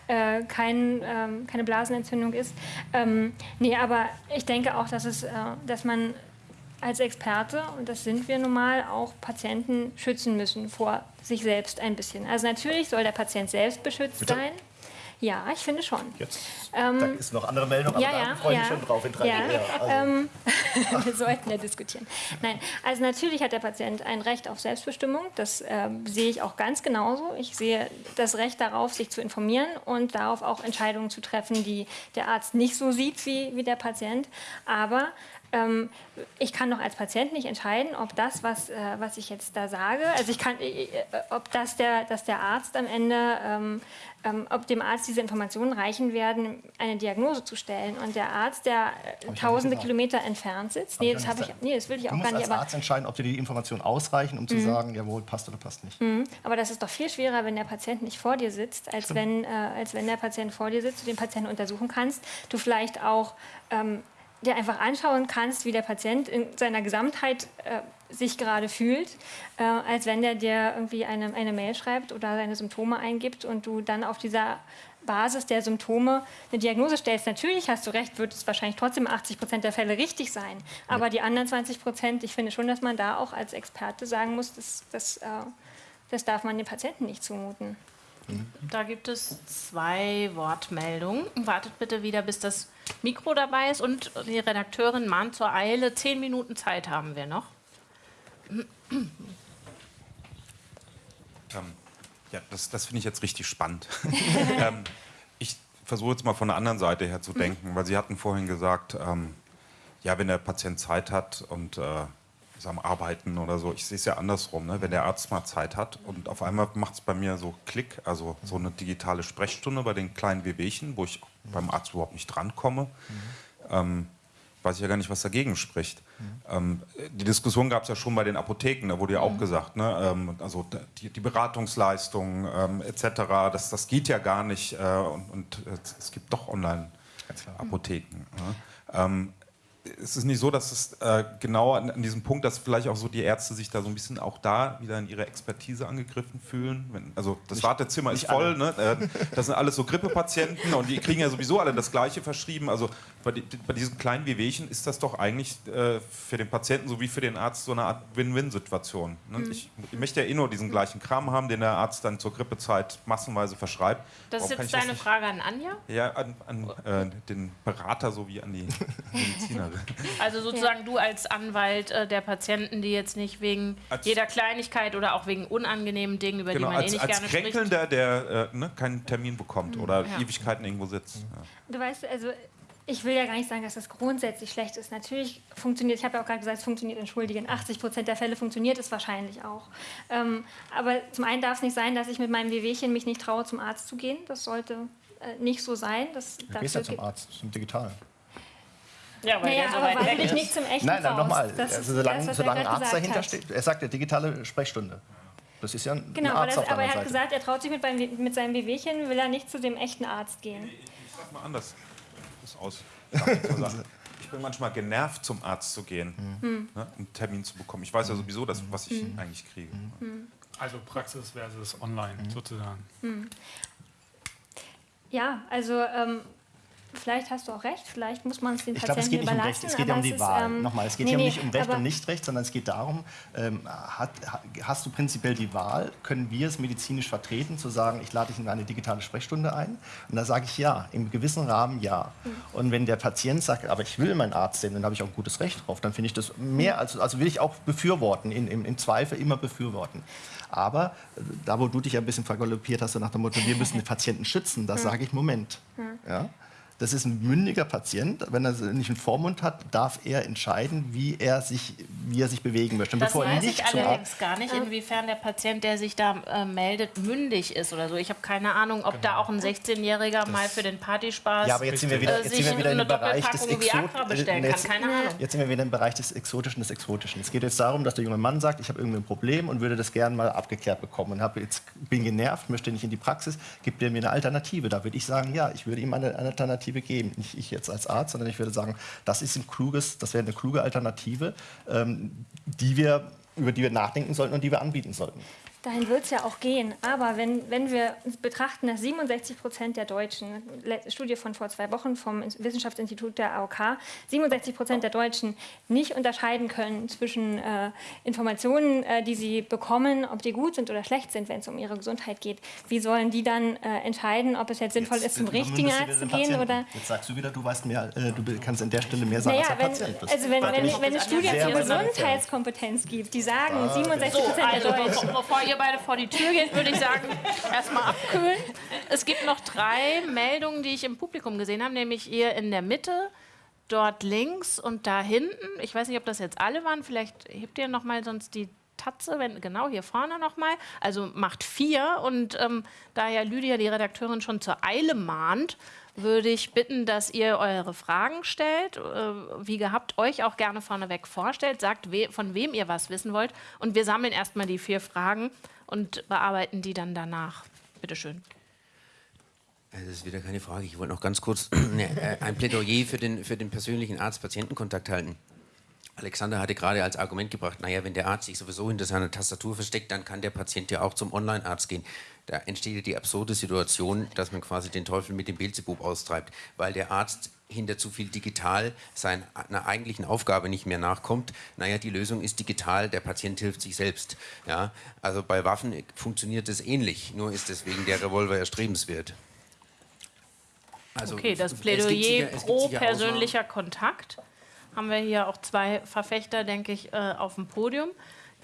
äh, kein, ähm, keine Blasenentzündung ist. Ähm, nee, aber ich denke auch, dass, es, äh, dass man als Experte, und das sind wir nun mal, auch Patienten schützen müssen vor sich selbst ein bisschen. Also natürlich soll der Patient selbst beschützt
Bitte?
sein. Ja, ich finde schon.
Jetzt
Ähm,
da ist noch andere Meldung, aber
ja,
da
ja,
freue ich
ja.
mich schon drauf in drei
Ja,
Jahren. Also, [LAUGHS]
wir sollten ja diskutieren. Nein, also natürlich hat der Patient ein Recht auf Selbstbestimmung. Das ähm, sehe ich auch ganz genauso. Ich sehe das Recht darauf, sich zu informieren und darauf auch Entscheidungen zu treffen, die der Arzt nicht so sieht wie, wie der Patient. Aber ähm, ich kann doch als Patient nicht entscheiden, ob das, was, äh, was ich jetzt da sage, also ich kann, äh, äh, ob das der, dass der Arzt am Ende, ähm, ähm, ob dem Arzt diese Informationen reichen werden, eine Diagnose zu stellen. Und der Arzt, der äh, tausende. Kilometer entfernt sitzt,
Hab
nee, das
nicht
ich, nee, das will ich
du
auch
musst
gar nicht,
als
aber
Arzt entscheiden, ob dir die Informationen ausreichen, um zu sagen, jawohl, passt oder passt nicht.
aber das ist doch viel schwerer, wenn der Patient nicht vor dir sitzt, als wenn, äh, als wenn der Patient vor dir sitzt, du den Patienten untersuchen kannst, du vielleicht auch ähm, dir einfach anschauen kannst, wie der Patient in seiner Gesamtheit äh, sich gerade fühlt, äh, als wenn der dir irgendwie eine, eine Mail schreibt oder seine Symptome eingibt und du dann auf dieser Basis der Symptome eine Diagnose stellst. Natürlich hast du recht, wird es wahrscheinlich trotzdem 80 Prozent der Fälle richtig sein. Aber die anderen 20 Prozent, ich finde schon, dass man da auch als Experte sagen muss, das, das, äh, das darf man den Patienten nicht zumuten.
Da gibt es zwei Wortmeldungen. Wartet bitte wieder, bis das Mikro dabei ist. Und die Redakteurin mahnt zur Eile. Zehn Minuten Zeit haben wir noch.
Ähm, ja, das, das finde ich jetzt richtig spannend. [LAUGHS] ähm, ich versuche jetzt mal von der anderen Seite her zu denken, weil Sie hatten vorhin gesagt, ähm, ja, wenn der Patient Zeit hat und äh, am Arbeiten oder so, ich sehe es ja andersrum, ne? wenn der Arzt mal Zeit hat und auf einmal macht es bei mir so Klick, also so eine digitale Sprechstunde bei den kleinen Wehwehchen, wo ich beim Arzt überhaupt nicht drankomme. Ähm, weiß ich ja gar nicht, was dagegen spricht. Ähm, die Diskussion gab es ja schon bei den Apotheken, da wurde ja auch gesagt, ne, ähm, also die, die Beratungsleistungen ähm, etc., das, das geht ja gar nicht äh, und, und äh, es gibt doch Online-Apotheken. Ne? Ähm, es ist nicht so, dass es äh, genau an, an diesem Punkt, dass vielleicht auch so die Ärzte sich da so ein bisschen auch da wieder in ihre Expertise angegriffen fühlen. Wenn, also das Wartezimmer ist voll, ne? äh, das sind alles so Grippepatienten und die kriegen ja sowieso alle das Gleiche verschrieben. Also bei, die, bei diesen kleinen Wehwehchen ist das doch eigentlich äh, für den Patienten sowie für den Arzt so eine Art Win-Win-Situation. Ne? Ich, ich möchte ja eh nur diesen gleichen Kram haben, den der Arzt dann zur Grippezeit massenweise verschreibt.
Das ist
Warum kann
jetzt deine
nicht-
Frage an Anja.
Ja, an, an äh, den Berater sowie an die [LAUGHS] Medizinerin.
Also sozusagen du als Anwalt äh, der Patienten, die jetzt nicht wegen
Als-
jeder Kleinigkeit oder auch wegen unangenehmen Dingen, über
Genau,
die man eh
als,
nicht
als
gerne
Kränkelnder, der äh, ne, keinen Termin bekommt oder
Ja.
Ewigkeiten irgendwo sitzt. Ja.
Du weißt, also ich will ja gar nicht sagen, dass das grundsätzlich schlecht ist. Natürlich funktioniert, ich habe ja auch gerade gesagt, es funktioniert, entschuldigen, 80 Prozent der Fälle funktioniert es wahrscheinlich auch. Ähm, aber zum einen darf es nicht sein, dass ich mit meinem Wehwehchen mich nicht traue, zum Arzt zu gehen. Das sollte äh, nicht so sein. Das,
Du gehst ja zum Arzt, zum Digitalen.
Ja, weil
Naja,
so
aber
weit
weil
weg
du dich
ist.
nicht zum echten
Nein, nein, nochmal. Also solange,
das,
solange ein Arzt dahinter
hat.
steht. Er sagt ja digitale Sprechstunde. Das ist ja ein
Genau,
ein Arzt
das,
auf der
aber er hat
Seite.
gesagt, er traut sich mit, mit seinem Wehwehchen, will er nicht zu dem echten Arzt gehen.
Ich sag mal anders. Das ist aus. Ich. [LAUGHS] Ich bin manchmal genervt, zum Arzt zu gehen,
Hm.
ne, um einen Termin zu bekommen. Ich weiß ja sowieso, das, was ich eigentlich kriege.
Also Praxis versus Online sozusagen.
Ja, also ähm, vielleicht hast du auch recht, vielleicht muss man es den
Ich glaube,
Patienten
es geht nicht um
überlassen.
Recht, es geht ja um die
ist,
Wahl.
ähm,
Nochmal, es geht
nee,
ja
nee,
nicht um Recht und Nicht-Recht, sondern es geht darum, ähm, hat, ha- hast du prinzipiell die Wahl, können wir es medizinisch vertreten, zu sagen, ich lade dich in eine digitale Sprechstunde ein? Und da sage ich ja, im gewissen Rahmen ja.
Hm.
Und wenn der Patient sagt, aber ich will meinen Arzt sehen, dann habe ich auch ein gutes Recht drauf, dann finde ich das mehr, als, also will ich auch befürworten, in, im, im Zweifel immer befürworten. Aber äh, da, wo du dich ein bisschen vergaloppiert hast, so nach dem Motto, wir müssen den Patienten schützen, da sage ich, Moment. Ja? Das ist ein mündiger Patient. Wenn er nicht einen Vormund hat, darf er entscheiden, wie er sich, wie er sich bewegen möchte. Und
Das
bevor er
weiß
nicht
ich allerdings gar nicht, inwiefern der Patient, der sich da äh, meldet, mündig ist oder so. Ich habe keine Ahnung, ob da auch ein 16-Jähriger mal für den Partyspaß
Ja, aber jetzt sind wir wieder,
äh,
jetzt
sich
sind wir wieder in
eine
dem Bereich des
Doppelpackung Viagra
Exot-
bestellen
äh,
kann.
jetzt-
Keine Ahnung.
Jetzt sind wir wieder im Bereich des Exotischen des Exotischen. Es geht jetzt darum, dass der junge Mann sagt, ich habe irgendwie ein Problem und würde das gerne mal abgeklärt bekommen. Und hab jetzt, bin genervt, möchte nicht in die Praxis, gibt er mir eine Alternative. Da würde ich sagen, ja, ich würde ihm eine, eine Alternative geben. Nicht ich jetzt als Arzt, sondern ich würde sagen, das ist ein kluges, das wäre eine kluge Alternative, ähm, die wir, über die wir nachdenken sollten und die wir anbieten sollten.
Dahin wird es ja auch gehen. Aber wenn, wenn wir betrachten, dass 67 Prozent der Deutschen, Studie von vor zwei Wochen vom Ins- Wissenschaftsinstitut der AOK, 67 Prozent der Deutschen nicht unterscheiden können zwischen äh, Informationen, äh, die sie bekommen, ob die gut sind oder schlecht sind, wenn es um ihre Gesundheit geht. Wie sollen die dann äh, entscheiden, ob es jetzt sinnvoll ist, zum
Jetzt
richtigen Arzt zu gehen oder
Jetzt sagst du wieder, du weißt mehr, äh, du kannst an der Stelle mehr sagen,
naja,
als der
wenn,
Patient bist.
also wenn, wenn, wenn eine Studie
sehr
zur. Gesundheitskompetenz gibt, die sagen, 67
So,
Prozent
also
der Deutschen.
Ihr beide vor die Tür geht, würde ich sagen, [LAUGHS] erstmal abkühlen. Es gibt noch drei Meldungen, die ich im Publikum gesehen habe, nämlich ihr in der Mitte, dort links und da hinten. Ich weiß nicht, ob das jetzt alle waren. Vielleicht hebt ihr noch mal sonst die Tatze, wenn, genau hier vorne noch mal. Also macht vier. Und ähm, da ja Lydia, die Redakteurin, schon zur Eile mahnt, würde ich bitten, dass ihr eure Fragen stellt, äh, wie gehabt, euch auch gerne vorneweg vorstellt, sagt, von wem ihr was wissen wollt. Und wir sammeln erstmal die vier Fragen und bearbeiten die dann danach. Bitte schön.
Äh, Das ist wieder keine Frage. Ich wollte noch ganz kurz [CLEARS THROAT] ne, äh, ein Plädoyer für den, für den persönlichen Arzt-Patienten-Kontakt halten. Alexander hatte gerade als Argument gebracht, naja, wenn der Arzt sich sowieso hinter seiner Tastatur versteckt, dann kann der Patient ja auch zum Online-Arzt gehen. Da entsteht ja die absurde Situation, dass man quasi den Teufel mit dem Beelzebub austreibt, weil der Arzt hinter zu viel digital seiner eigentlichen Aufgabe nicht mehr nachkommt. Naja, die Lösung ist digital, der Patient hilft sich selbst. Ja? Also bei Waffen funktioniert es ähnlich, nur ist deswegen der Revolver erstrebenswert. Also
Okay, das Plädoyer
sicher-
pro persönlicher Kontakt. Haben wir hier auch zwei Verfechter, denke ich, äh, auf dem Podium.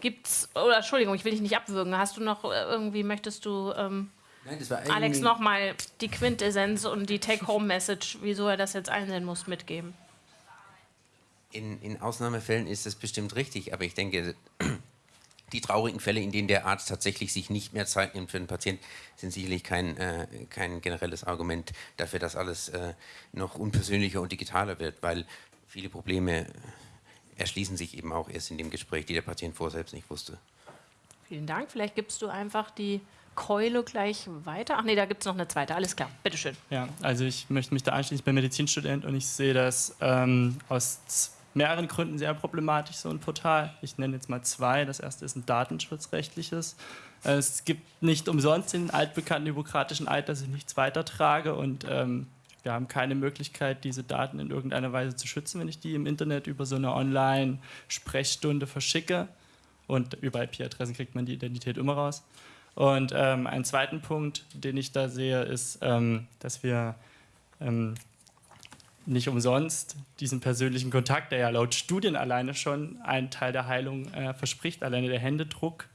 Gibt's, oder Entschuldigung, ich will dich nicht abwürgen. Hast du noch äh, irgendwie, möchtest du ähm,
Nein, das war
Alex nochmal die Quintessenz und die Take-Home-Message, wieso er das jetzt einsehen muss, mitgeben?
In, in Ausnahmefällen ist das bestimmt richtig, aber ich denke, [CLEARS THROAT] die traurigen Fälle, in denen der Arzt tatsächlich sich nicht mehr Zeit nimmt für den Patienten, sind sicherlich kein, äh, kein generelles Argument dafür, dass alles äh, noch unpersönlicher und digitaler wird, weil viele Probleme erschließen sich eben auch erst in dem Gespräch, die der Patient vorher selbst nicht wusste.
Vielen Dank. Vielleicht gibst du einfach die Keule gleich weiter. Ach nee, da gibt es noch eine zweite. Alles klar, bitteschön.
Ja, also ich möchte mich da anschließen. Ich bin Medizinstudent und ich sehe das ähm, aus mehreren Gründen sehr problematisch, so ein Portal. Ich nenne jetzt mal zwei. Das erste ist ein datenschutzrechtliches. Es gibt nicht umsonst den altbekannten hypokratischen Eid, dass ich nichts weitertrage und ähm, wir haben keine Möglichkeit, diese Daten in irgendeiner Weise zu schützen, wenn ich die im Internet über so eine Online-Sprechstunde verschicke. Und über IP-Adressen kriegt man die Identität immer raus. Und ähm, einen zweiten Punkt, den ich da sehe, ist, ähm, dass wir ähm, nicht umsonst diesen persönlichen Kontakt, der ja laut Studien alleine schon einen Teil der Heilung äh, verspricht, alleine der Händedruck,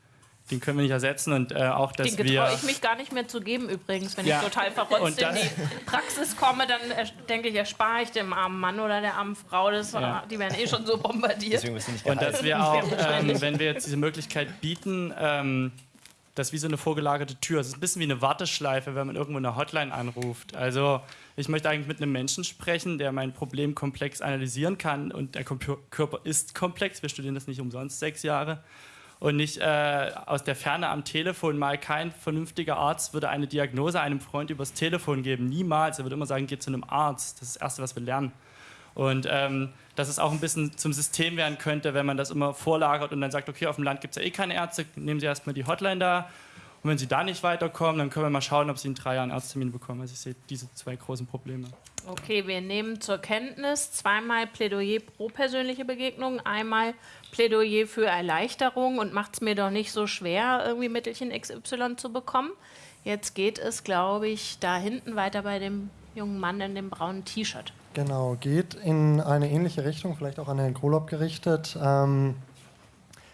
den können wir nicht ersetzen und äh, auch, dass
Den
wir...
getraue ich mich gar nicht mehr zu geben übrigens. Wenn
Ja.
ich total [LAUGHS] verrotzt in die Praxis komme, dann äh, denke ich, erspare ich dem armen Mann oder der armen Frau. Das,
Ja.
Die werden eh schon so bombardiert.
Deswegen wirst du nicht
Und dass wir [LAUGHS] auch, ähm, wenn wir jetzt diese Möglichkeit bieten, ähm, das ist wie so eine vorgelagerte Tür. Es ist ein bisschen wie eine Warteschleife, wenn man irgendwo eine Hotline anruft. Also ich möchte eigentlich mit einem Menschen sprechen, der mein Problem komplex analysieren kann. Und der Körper ist komplex. Wir studieren das nicht umsonst sechs Jahre. Und nicht äh, aus der Ferne am Telefon mal kein vernünftiger Arzt würde eine Diagnose einem Freund übers Telefon geben. Niemals. Er würde immer sagen, geh zu einem Arzt. Das ist das Erste, was wir lernen. Und ähm, dass es auch ein bisschen zum System werden könnte, wenn man das immer vorlagert und dann sagt, okay, auf dem Land gibt es ja eh keine Ärzte, nehmen Sie erstmal die Hotline da. Und wenn Sie da nicht weiterkommen, dann können wir mal schauen, ob Sie in drei Jahren Arzttermin bekommen. Also ich sehe diese zwei großen Probleme.
Okay, wir nehmen zur Kenntnis zweimal Plädoyer pro persönliche Begegnung, einmal Plädoyer für Erleichterung und macht es mir doch nicht so schwer, irgendwie Mittelchen XY zu bekommen. Jetzt geht es, glaube ich, da hinten weiter bei dem jungen Mann in dem braunen T-Shirt.
Genau, geht in eine ähnliche Richtung, vielleicht auch an Herrn Krolob gerichtet. Ähm,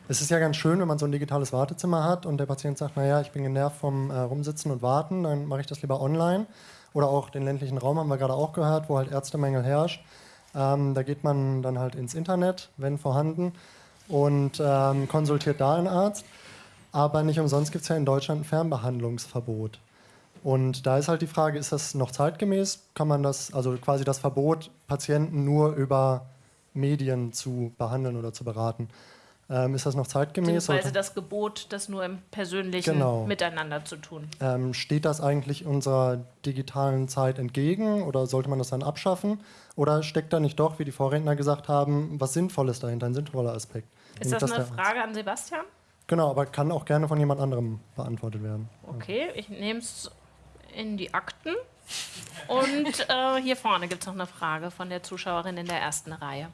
es ist ja ganz schön, wenn man so ein digitales Wartezimmer hat und der Patient sagt, naja, ich bin genervt vom äh, Rumsitzen und Warten, dann mache ich das lieber online. Oder auch den ländlichen Raum haben wir gerade auch gehört, wo halt Ärztemängel herrscht. Ähm, da geht man dann halt ins Internet, wenn vorhanden, und ähm, konsultiert da einen Arzt. Aber nicht umsonst gibt es ja in Deutschland ein Fernbehandlungsverbot. Und da ist halt die Frage, ist das noch zeitgemäß? Kann man das, also quasi das Verbot, Patienten nur über Medien zu behandeln oder zu beraten, ähm, ist das noch zeitgemäß? Sollte-
das Gebot, das nur im persönlichen
Genau.
Miteinander zu tun.
Ähm, steht das eigentlich unserer digitalen Zeit entgegen oder sollte man das dann abschaffen? Oder steckt da nicht doch, wie die Vorredner gesagt haben, was Sinnvolles dahinter, ein sinnvoller Aspekt?
Ist das
dass
eine Frage an Sebastian?
Genau, aber kann auch gerne von jemand anderem beantwortet werden.
Okay, ich nehme es in die Akten. Und äh, hier vorne gibt es noch eine Frage von der Zuschauerin in der ersten Reihe.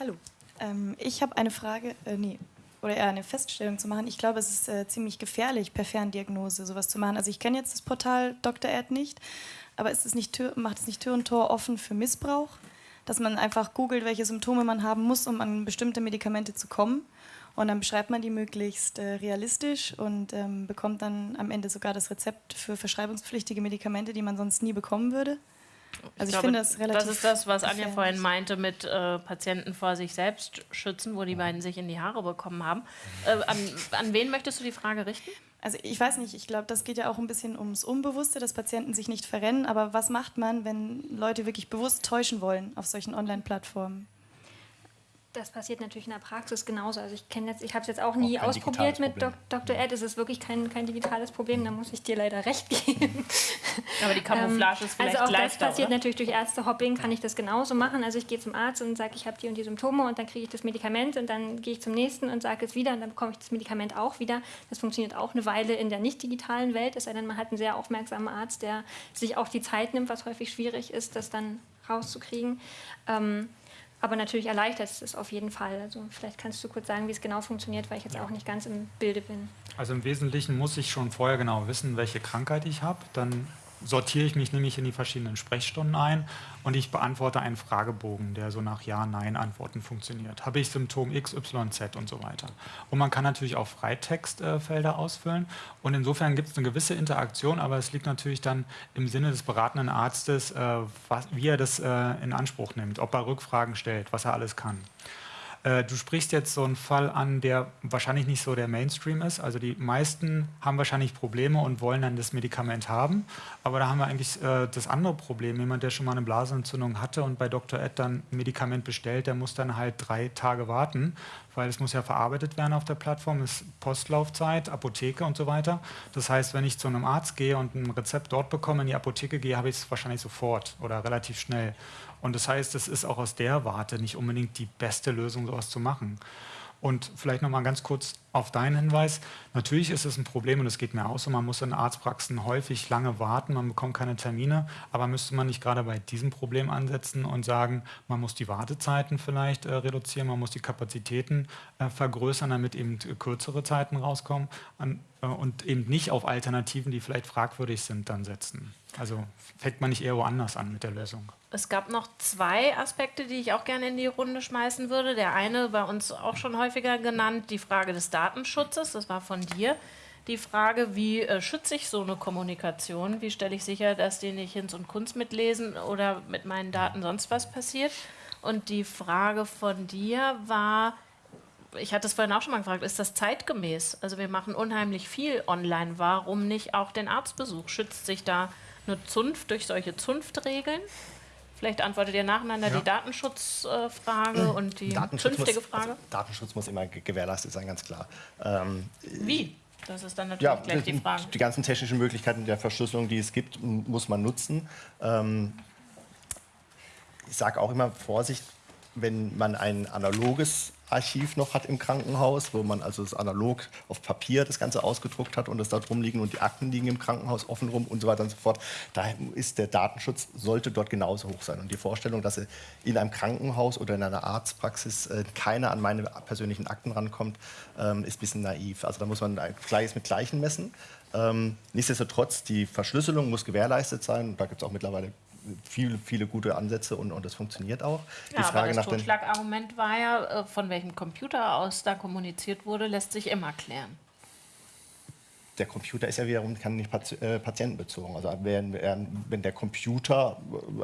Hallo. Ähm, ich habe eine Frage, äh, nee, oder eher eine Feststellung zu machen. Ich glaube, es ist äh, ziemlich gefährlich, per Ferndiagnose sowas zu machen. Also ich kenne jetzt das Portal Dr. Erd nicht, aber ist es nicht macht es nicht Tür und Tor offen für Missbrauch? Dass man einfach googelt, welche Symptome man haben muss, um an bestimmte Medikamente zu kommen. Und dann beschreibt man die möglichst äh, realistisch und ähm, bekommt dann am Ende sogar das Rezept für verschreibungspflichtige Medikamente, die man sonst nie bekommen würde. Also ich,
glaube,
finde das relativ.
Das ist das, was Anja vorhin meinte mit äh, Patienten vor sich selbst schützen, wo die beiden sich in die Haare bekommen haben. Äh, an, an wen möchtest du die Frage richten?
Also ich weiß nicht, ich glaube, das geht ja auch ein bisschen ums Unbewusste, dass Patienten sich nicht verrennen. Aber was macht man, wenn Leute wirklich bewusst täuschen wollen auf solchen Online-Plattformen?
Das passiert natürlich in der Praxis genauso. Also ich kenne jetzt, ich habe es jetzt auch nie
Auch
ausprobiert mit. Dok Dr. Ed. Es ist wirklich kein, kein digitales Problem, da muss ich dir leider recht geben.
Aber die Camouflage ist vielleicht
also auch das
leichter.
passiert
oder?
natürlich durch Ärztehopping, kann ich das genauso machen. Also ich gehe zum Arzt und sage, ich habe die und die Symptome und dann kriege ich das Medikament und dann gehe ich zum nächsten und sage es wieder und dann bekomme ich das Medikament auch wieder. Das funktioniert auch eine Weile in der nicht digitalen Welt, es sei denn, man hat einen sehr aufmerksamen Arzt, der sich auch die Zeit nimmt, was häufig schwierig ist, das dann rauszukriegen. Ähm, aber natürlich erleichtert es es auf jeden Fall. Also vielleicht kannst du kurz sagen, wie es genau funktioniert, weil ich jetzt auch nicht ganz im Bilde bin.
Also im Wesentlichen muss ich schon vorher genau wissen, welche Krankheit ich habe. Dann sortiere ich mich nämlich in die verschiedenen Sprechstunden ein und ich beantworte einen Fragebogen, der so nach Ja, Nein Antworten funktioniert. Habe ich Symptom X, Y, Z und so weiter. Und man kann natürlich auch Freitextfelder ausfüllen und insofern gibt es eine gewisse Interaktion, aber es liegt natürlich dann im Sinne des beratenden Arztes, äh, was, wie er das äh, in Anspruch nimmt, ob er Rückfragen stellt, was er alles kann. Äh, du sprichst jetzt so einen Fall an, der wahrscheinlich nicht so der Mainstream ist. Also die meisten haben wahrscheinlich Probleme und wollen dann das Medikament haben. Aber da haben wir eigentlich äh, das andere Problem. Jemand, der schon mal eine Blasenentzündung hatte und bei Dr. Ed dann ein Medikament bestellt, der muss dann halt drei Tage warten, weil es muss ja verarbeitet werden auf der Plattform, ist Postlaufzeit, Apotheke und so weiter. Das heißt, wenn ich zu einem Arzt gehe und ein Rezept dort bekomme, in die Apotheke gehe, habe ich es wahrscheinlich sofort oder relativ schnell. Und das heißt, es ist auch aus der Warte nicht unbedingt die beste Lösung, sowas zu machen. Und vielleicht noch mal ganz kurz auf deinen Hinweis. Natürlich ist es ein Problem und es geht mir auch so, man muss in Arztpraxen häufig lange warten, man bekommt keine Termine, aber müsste man nicht gerade bei diesem Problem ansetzen und sagen, man muss die Wartezeiten vielleicht äh, reduzieren, man muss die Kapazitäten äh, vergrößern, damit eben kürzere Zeiten rauskommen an, äh, und eben nicht auf Alternativen, die vielleicht fragwürdig sind, dann setzen. Also fängt man nicht eher woanders an mit der Lösung.
Es gab noch zwei Aspekte, die ich auch gerne in die Runde schmeißen würde. Der eine bei uns auch schon häufiger genannt, die Frage des Datenschutzes. Das war von dir. Die Frage, wie äh, schütze ich so eine Kommunikation? Wie stelle ich sicher, dass die nicht Hinz und Kunst mitlesen oder mit meinen Daten sonst was passiert? Und die Frage von dir war, ich hatte es vorhin auch schon mal gefragt, ist das zeitgemäß? Also wir machen unheimlich viel online. Warum nicht auch den Arztbesuch? Schützt sich da eine Zunft durch solche Zunftregeln? Vielleicht antwortet ihr nacheinander ja. die Datenschutzfrage [CLEARS THROAT] und die
Datenschutz
künftige
muss,
Frage.
Also Datenschutz muss immer gewährleistet sein, ganz klar. Ähm,
Wie? Das ist dann natürlich ja, gleich die Frage.
Die ganzen technischen Möglichkeiten der Verschlüsselung, die es gibt, muss man nutzen. Ähm, ich sage auch immer Vorsicht, wenn man ein analoges Archiv noch hat im Krankenhaus, wo man also das analog auf Papier das Ganze ausgedruckt hat und es da drum liegen und die Akten liegen im Krankenhaus offen rum und so weiter und so fort. Da ist der Datenschutz, sollte dort genauso hoch sein. Und die Vorstellung, dass in einem Krankenhaus oder in einer Arztpraxis äh, keiner an meine persönlichen Akten rankommt, ähm, ist ein bisschen naiv. Also da muss man Gleiches mit Gleichen messen. Ähm, nichtsdestotrotz, die Verschlüsselung muss gewährleistet sein. Da gibt es auch mittlerweile viele, viele gute Ansätze und, und das funktioniert auch.
Ja, die Frage aber das Totschlagargument war ja, äh, von welchem Computer aus da kommuniziert wurde, lässt sich immer klären.
Der Computer ist ja wiederum kann nicht äh, patientenbezogen. Also wenn, wenn der Computer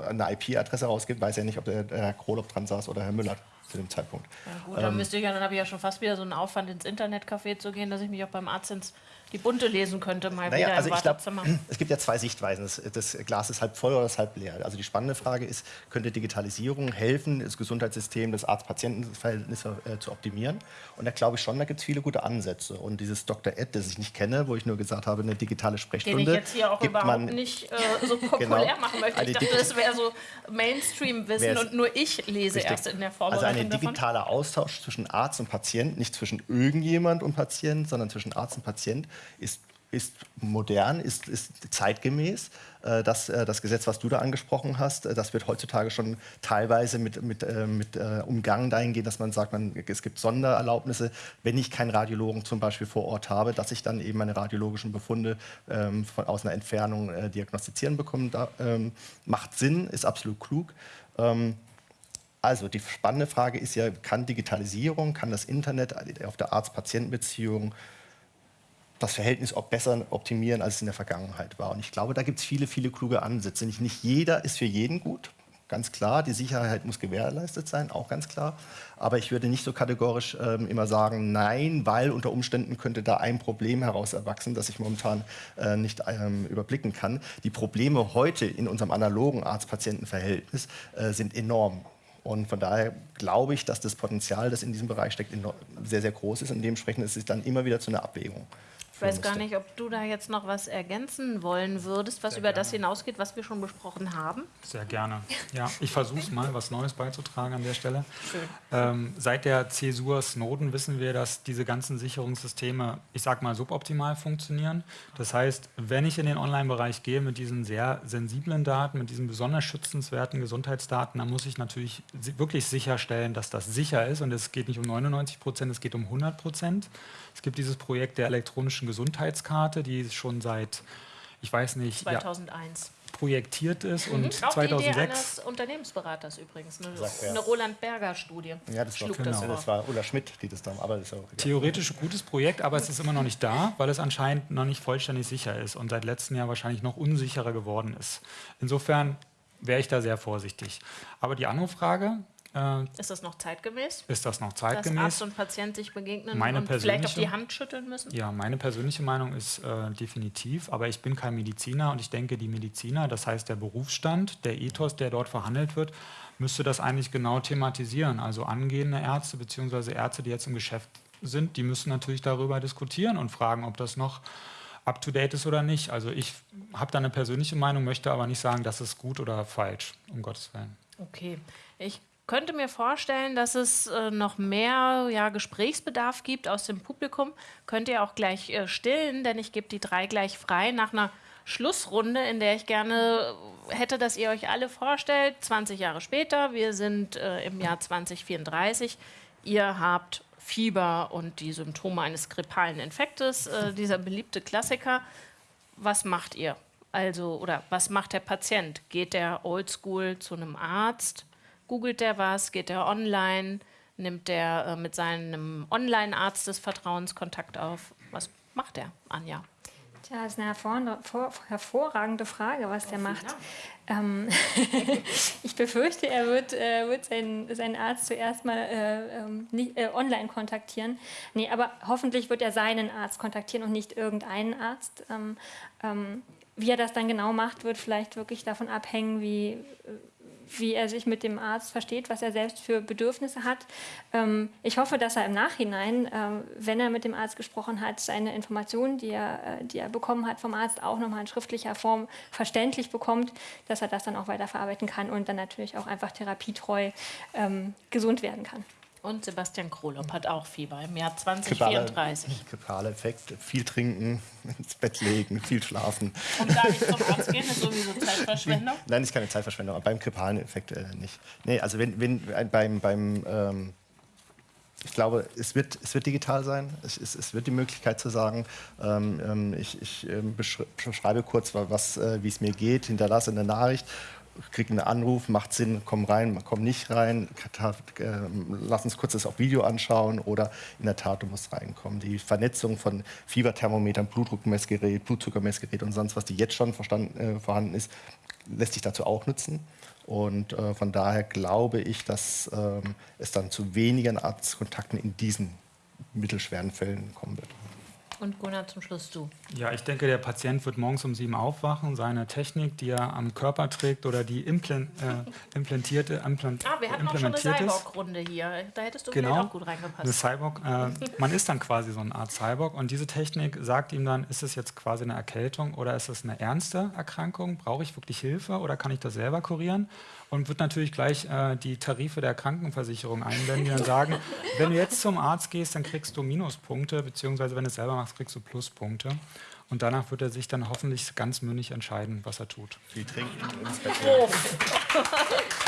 eine IP-Adresse rausgibt, weiß er nicht, ob der, der Herr Krolop dran saß oder Herr Müller zu dem Zeitpunkt.
Ja, gut, dann ähm, müsste ich ja, dann habe ich ja schon fast wieder so einen Aufwand ins Internetcafé zu gehen, dass ich mich auch beim Arzt ins die bunte lesen könnte, mal naja, wieder
also im ich Wartezimmer. Glaub, [CLEARS THROAT] es gibt ja zwei Sichtweisen. Das, das, Glas ist halb voll oder ist halb leer. Also die spannende Frage ist, könnte Digitalisierung helfen, das Gesundheitssystem, das Arzt-Patienten-Verhältnis äh, zu optimieren? Und da glaube ich schon, da gibt es viele gute Ansätze. Und dieses Dr. Ed, das ich nicht kenne, wo ich nur gesagt habe, eine digitale Sprechstunde.
Den ich jetzt hier auch überhaupt man, nicht äh, [LAUGHS] so populär genau, machen möchte. Ich dachte, das wäre so Mainstream-Wissen und nur ich lese richtig. erst in der Vorbereitung
Also ein digitaler Austausch zwischen Arzt und Patient, nicht zwischen irgendjemand und Patient, sondern zwischen Arzt und Patient, ist ist modern, ist, ist zeitgemäß. Äh, das, äh, das Gesetz, was du da angesprochen hast, äh, das wird heutzutage schon teilweise mit, mit, mit umgangen dahingehend, dass man sagt, man, es gibt Sondererlaubnisse, wenn ich keinen Radiologen zum Beispiel vor Ort habe, dass ich dann eben meine radiologischen Befunde ähm, von, aus einer Entfernung äh, diagnostizieren bekomme. Da, ähm, macht Sinn, ist absolut klug. Ähm, also die spannende Frage ist ja, kann Digitalisierung, kann das Internet auf der Arzt-Patienten-Beziehung das Verhältnis auch besser optimieren, als es in der Vergangenheit war. Und ich glaube, da gibt es viele, viele kluge Ansätze. Nicht, nicht jeder ist für jeden gut, ganz klar. Die Sicherheit muss gewährleistet sein, auch ganz klar. Aber ich würde nicht so kategorisch ähm, immer sagen, nein, weil unter Umständen könnte da ein Problem heraus erwachsen, das ich momentan äh, nicht ähm, überblicken kann. Die Probleme heute in unserem analogen Arzt-Patienten-Verhältnis äh, sind enorm. Und von daher glaube ich, dass das Potenzial, das in diesem Bereich steckt, sehr, sehr groß ist. Und dementsprechend ist es dann immer wieder zu einer Abwägung.
Ich weiß gar nicht, ob du da jetzt noch was ergänzen wollen würdest, was Sehr über gerne. das hinausgeht, was wir schon besprochen haben.
Sehr gerne. Ja, ich versuche es mal, was Neues beizutragen an der Stelle. Ähm, seit der Zäsur Snowden wissen wir, dass diese ganzen Sicherungssysteme, ich sag mal, suboptimal funktionieren. Das heißt, wenn ich in den Online-Bereich gehe mit diesen sehr sensiblen Daten, mit diesen besonders schützenswerten Gesundheitsdaten, dann muss ich natürlich wirklich sicherstellen, dass das sicher ist. Und es geht nicht um 99 Prozent, es geht um 100 Prozent. Es gibt dieses Projekt der elektronischen Gesundheitskarte, die schon seit, ich weiß nicht,
2001. Ja,
projektiert ist mhm. und
Auch
2006.
Die Idee eines Unternehmensberaters übrigens, eine, eine Roland Berger Studie.
Ja, das war, genau. das, das war Ulla Schmidt, die das da, aber das ist auch
Theoretisch ein gutes Projekt, aber es ist immer noch nicht da, weil es anscheinend noch nicht vollständig sicher ist und seit letztem Jahr wahrscheinlich noch unsicherer geworden ist. Insofern wäre ich da sehr vorsichtig. Aber die andere Frage, Äh,
ist das noch zeitgemäß?
Ist das noch
Dass
zeitgemäß?
Arzt und Patient sich begegnen
Meine
und vielleicht auf die Hand schütteln müssen?
Ja, meine persönliche Meinung ist äh, definitiv, aber ich bin kein Mediziner und ich denke, die Mediziner, das heißt der Berufsstand, der Ethos, der dort verhandelt wird, müsste das eigentlich genau thematisieren. Also angehende Ärzte bzw. Ärzte, die jetzt im Geschäft sind, die müssen natürlich darüber diskutieren und fragen, ob das noch up-to-date ist oder nicht. Also ich habe da eine persönliche Meinung, möchte aber nicht sagen, das ist gut oder falsch, um Gottes Willen.
Okay. Ich könnte mir vorstellen, dass es äh, noch mehr ja, Gesprächsbedarf gibt aus dem Publikum. Könnt ihr auch gleich äh, stillen, denn ich gebe die drei gleich frei nach einer Schlussrunde, in der ich gerne hätte, dass ihr euch alle vorstellt, 20 Jahre später, wir sind äh, im Jahr 2034, ihr habt Fieber und die Symptome eines grippalen Infektes, äh, dieser beliebte Klassiker. Was macht ihr? Also, oder was macht der Patient? Geht der oldschool zu einem Arzt? Googelt der was? Geht der online? Nimmt der äh, mit seinem Online-Arzt des Vertrauens Kontakt auf? Was macht der, Anja?
Tja, das ist eine hervor vor hervorragende Frage, was der macht. Ähm, [LAUGHS] ich befürchte, er wird, äh, wird seinen, seinen Arzt zuerst mal äh, ähm, nicht, äh, online kontaktieren. Nee, aber hoffentlich wird er seinen Arzt kontaktieren und nicht irgendeinen Arzt. Ähm, ähm, wie er das dann genau macht, wird vielleicht wirklich davon abhängen, wie, wie er sich mit dem Arzt versteht, was er selbst für Bedürfnisse hat. Ähm, ich hoffe, dass er im Nachhinein, ähm, wenn er mit dem Arzt gesprochen hat, seine Informationen, die er, äh, die er bekommen hat vom Arzt, auch nochmal in schriftlicher Form verständlich bekommt, dass er das dann auch weiterverarbeiten kann und dann natürlich auch einfach therapietreu ähm, gesund werden kann.
Und Sebastian Krolop hat auch Fieber im Jahr 2034.
Grippale Effekt, viel trinken, [LAUGHS] ins Bett legen, viel schlafen.
Und da nicht zum Arzt gehen, ist sowieso Zeitverschwendung. [LAUGHS]
Nein, ist keine Zeitverschwendung, aber beim grippalen Effekt äh, nicht. Nee, also wenn, wenn ein- beim, beim ähm, ich glaube, es wird, es wird digital sein. Es, es, es wird die Möglichkeit zu sagen, ähm, ähm, ich, ich beschri- beschreibe kurz, wa- was, äh, wie es mir geht, hinterlasse eine Nachricht, kriege einen Anruf, macht Sinn, komm rein, komm nicht rein, ta- äh, lass uns kurz das auf Video anschauen oder in der Tat, du musst reinkommen. Die Vernetzung von Fieberthermometern, Blutdruckmessgerät, Blutzuckermessgerät und sonst was, die jetzt schon äh, vorhanden ist, lässt sich dazu auch nutzen. Und äh, von daher glaube ich, dass ähm, es dann zu weniger Arztkontakten in diesen mittelschweren Fällen kommen wird.
Und Gunnar, zum Schluss du.
Ja, ich denke, der Patient wird morgens um sieben aufwachen, seine Technik, die er am Körper trägt oder die implan äh, [LAUGHS] implantierte, implant
Ah, wir hatten auch schon eine. Cyborg-Runde hier. Da hättest du
Genau,
auch gut
eine
reingepasst.
Cyborg. Äh, man ist dann quasi so eine Art Cyborg und diese Technik sagt ihm dann, ist es jetzt quasi eine Erkältung oder ist es eine ernste Erkrankung? Brauche ich wirklich Hilfe oder kann ich das selber kurieren? Und wird natürlich gleich äh, die Tarife der Krankenversicherung einblenden, die dann [LAUGHS] sagen, wenn du jetzt zum Arzt gehst, dann kriegst du Minuspunkte, beziehungsweise wenn du es selber machst, kriegst du Pluspunkte. Und danach wird er sich dann hoffentlich ganz mündig entscheiden, was er tut.
Viel trinken, ins [LAUGHS] Bett [LAUGHS]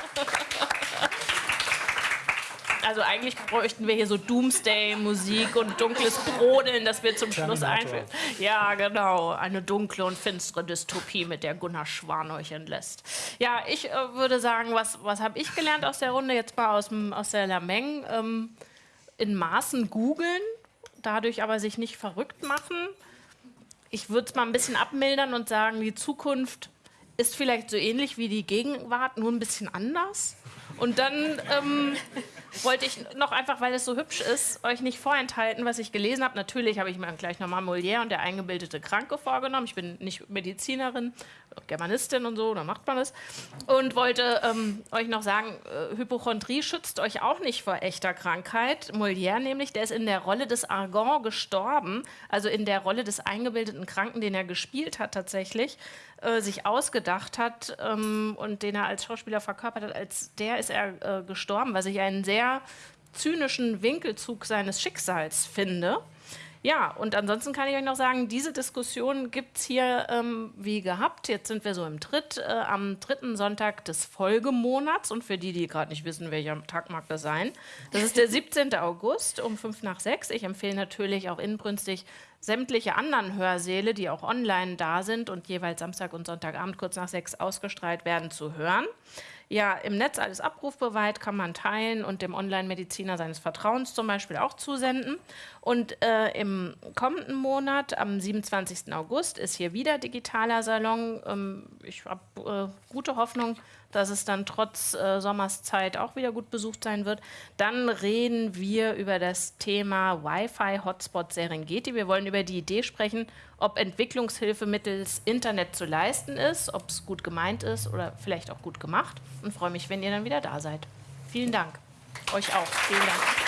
Also eigentlich bräuchten wir hier so Doomsday-Musik und dunkles Brodeln, das wir zum Schluss einführen. Ja, genau. Eine dunkle und finstere Dystopie, mit der Gunnar Schwan euch entlässt. Ja, ich äh, würde sagen, was, was habe ich gelernt aus der Runde? Jetzt mal aus, dem, aus der Lameng. Ähm, in Maßen googeln, dadurch aber sich nicht verrückt machen. Ich würde es mal ein bisschen abmildern und sagen, die Zukunft ist vielleicht so ähnlich wie die Gegenwart, nur ein bisschen anders. Und dann ähm, wollte ich noch einfach, weil es so hübsch ist, euch nicht vorenthalten, was ich gelesen habe. Natürlich habe ich mir gleich nochmal Molière und der eingebildete Kranke vorgenommen. Ich bin nicht Medizinerin, Germanistin und so, da macht man das. Und wollte ähm, euch noch sagen, äh, Hypochondrie schützt euch auch nicht vor echter Krankheit. Molière nämlich, der ist in der Rolle des Argon gestorben, also in der Rolle des eingebildeten Kranken, den er gespielt hat tatsächlich, äh, sich ausgedacht hat ähm, und den er als Schauspieler verkörpert hat, als der ist er äh, gestorben, was ich einen sehr zynischen Winkelzug seines Schicksals finde. Ja, und ansonsten kann ich euch noch sagen, diese Diskussion gibt es hier ähm, wie gehabt. Jetzt sind wir so im Tritt, äh, am dritten Sonntag des Folgemonats. Und für die, die gerade nicht wissen, welcher Tag mag das sein, das ist der [LAUGHS] 17. August um 5 nach 6. Ich empfehle natürlich auch inbrünstig sämtliche anderen Hörsäle, die auch online da sind und jeweils Samstag und Sonntagabend kurz nach 6 ausgestrahlt werden, zu hören. Ja im Netz alles abrufbereit, kann man teilen und dem Online-Mediziner seines Vertrauens zum Beispiel auch zusenden. Und äh, im kommenden Monat, am 27. August, ist hier wieder digitaler Salon. Ähm, ich habe äh, gute Hoffnung, dass es dann trotz äh, Sommerszeit auch wieder gut besucht sein wird. Dann reden wir über das Thema Wi-Fi-Hotspot Serengeti. Wir wollen über die Idee sprechen, ob Entwicklungshilfe mittels Internet zu leisten ist, ob es gut gemeint ist oder vielleicht auch gut gemacht. Und freue mich, wenn ihr dann wieder da seid. Vielen Dank. Euch auch. Vielen Dank.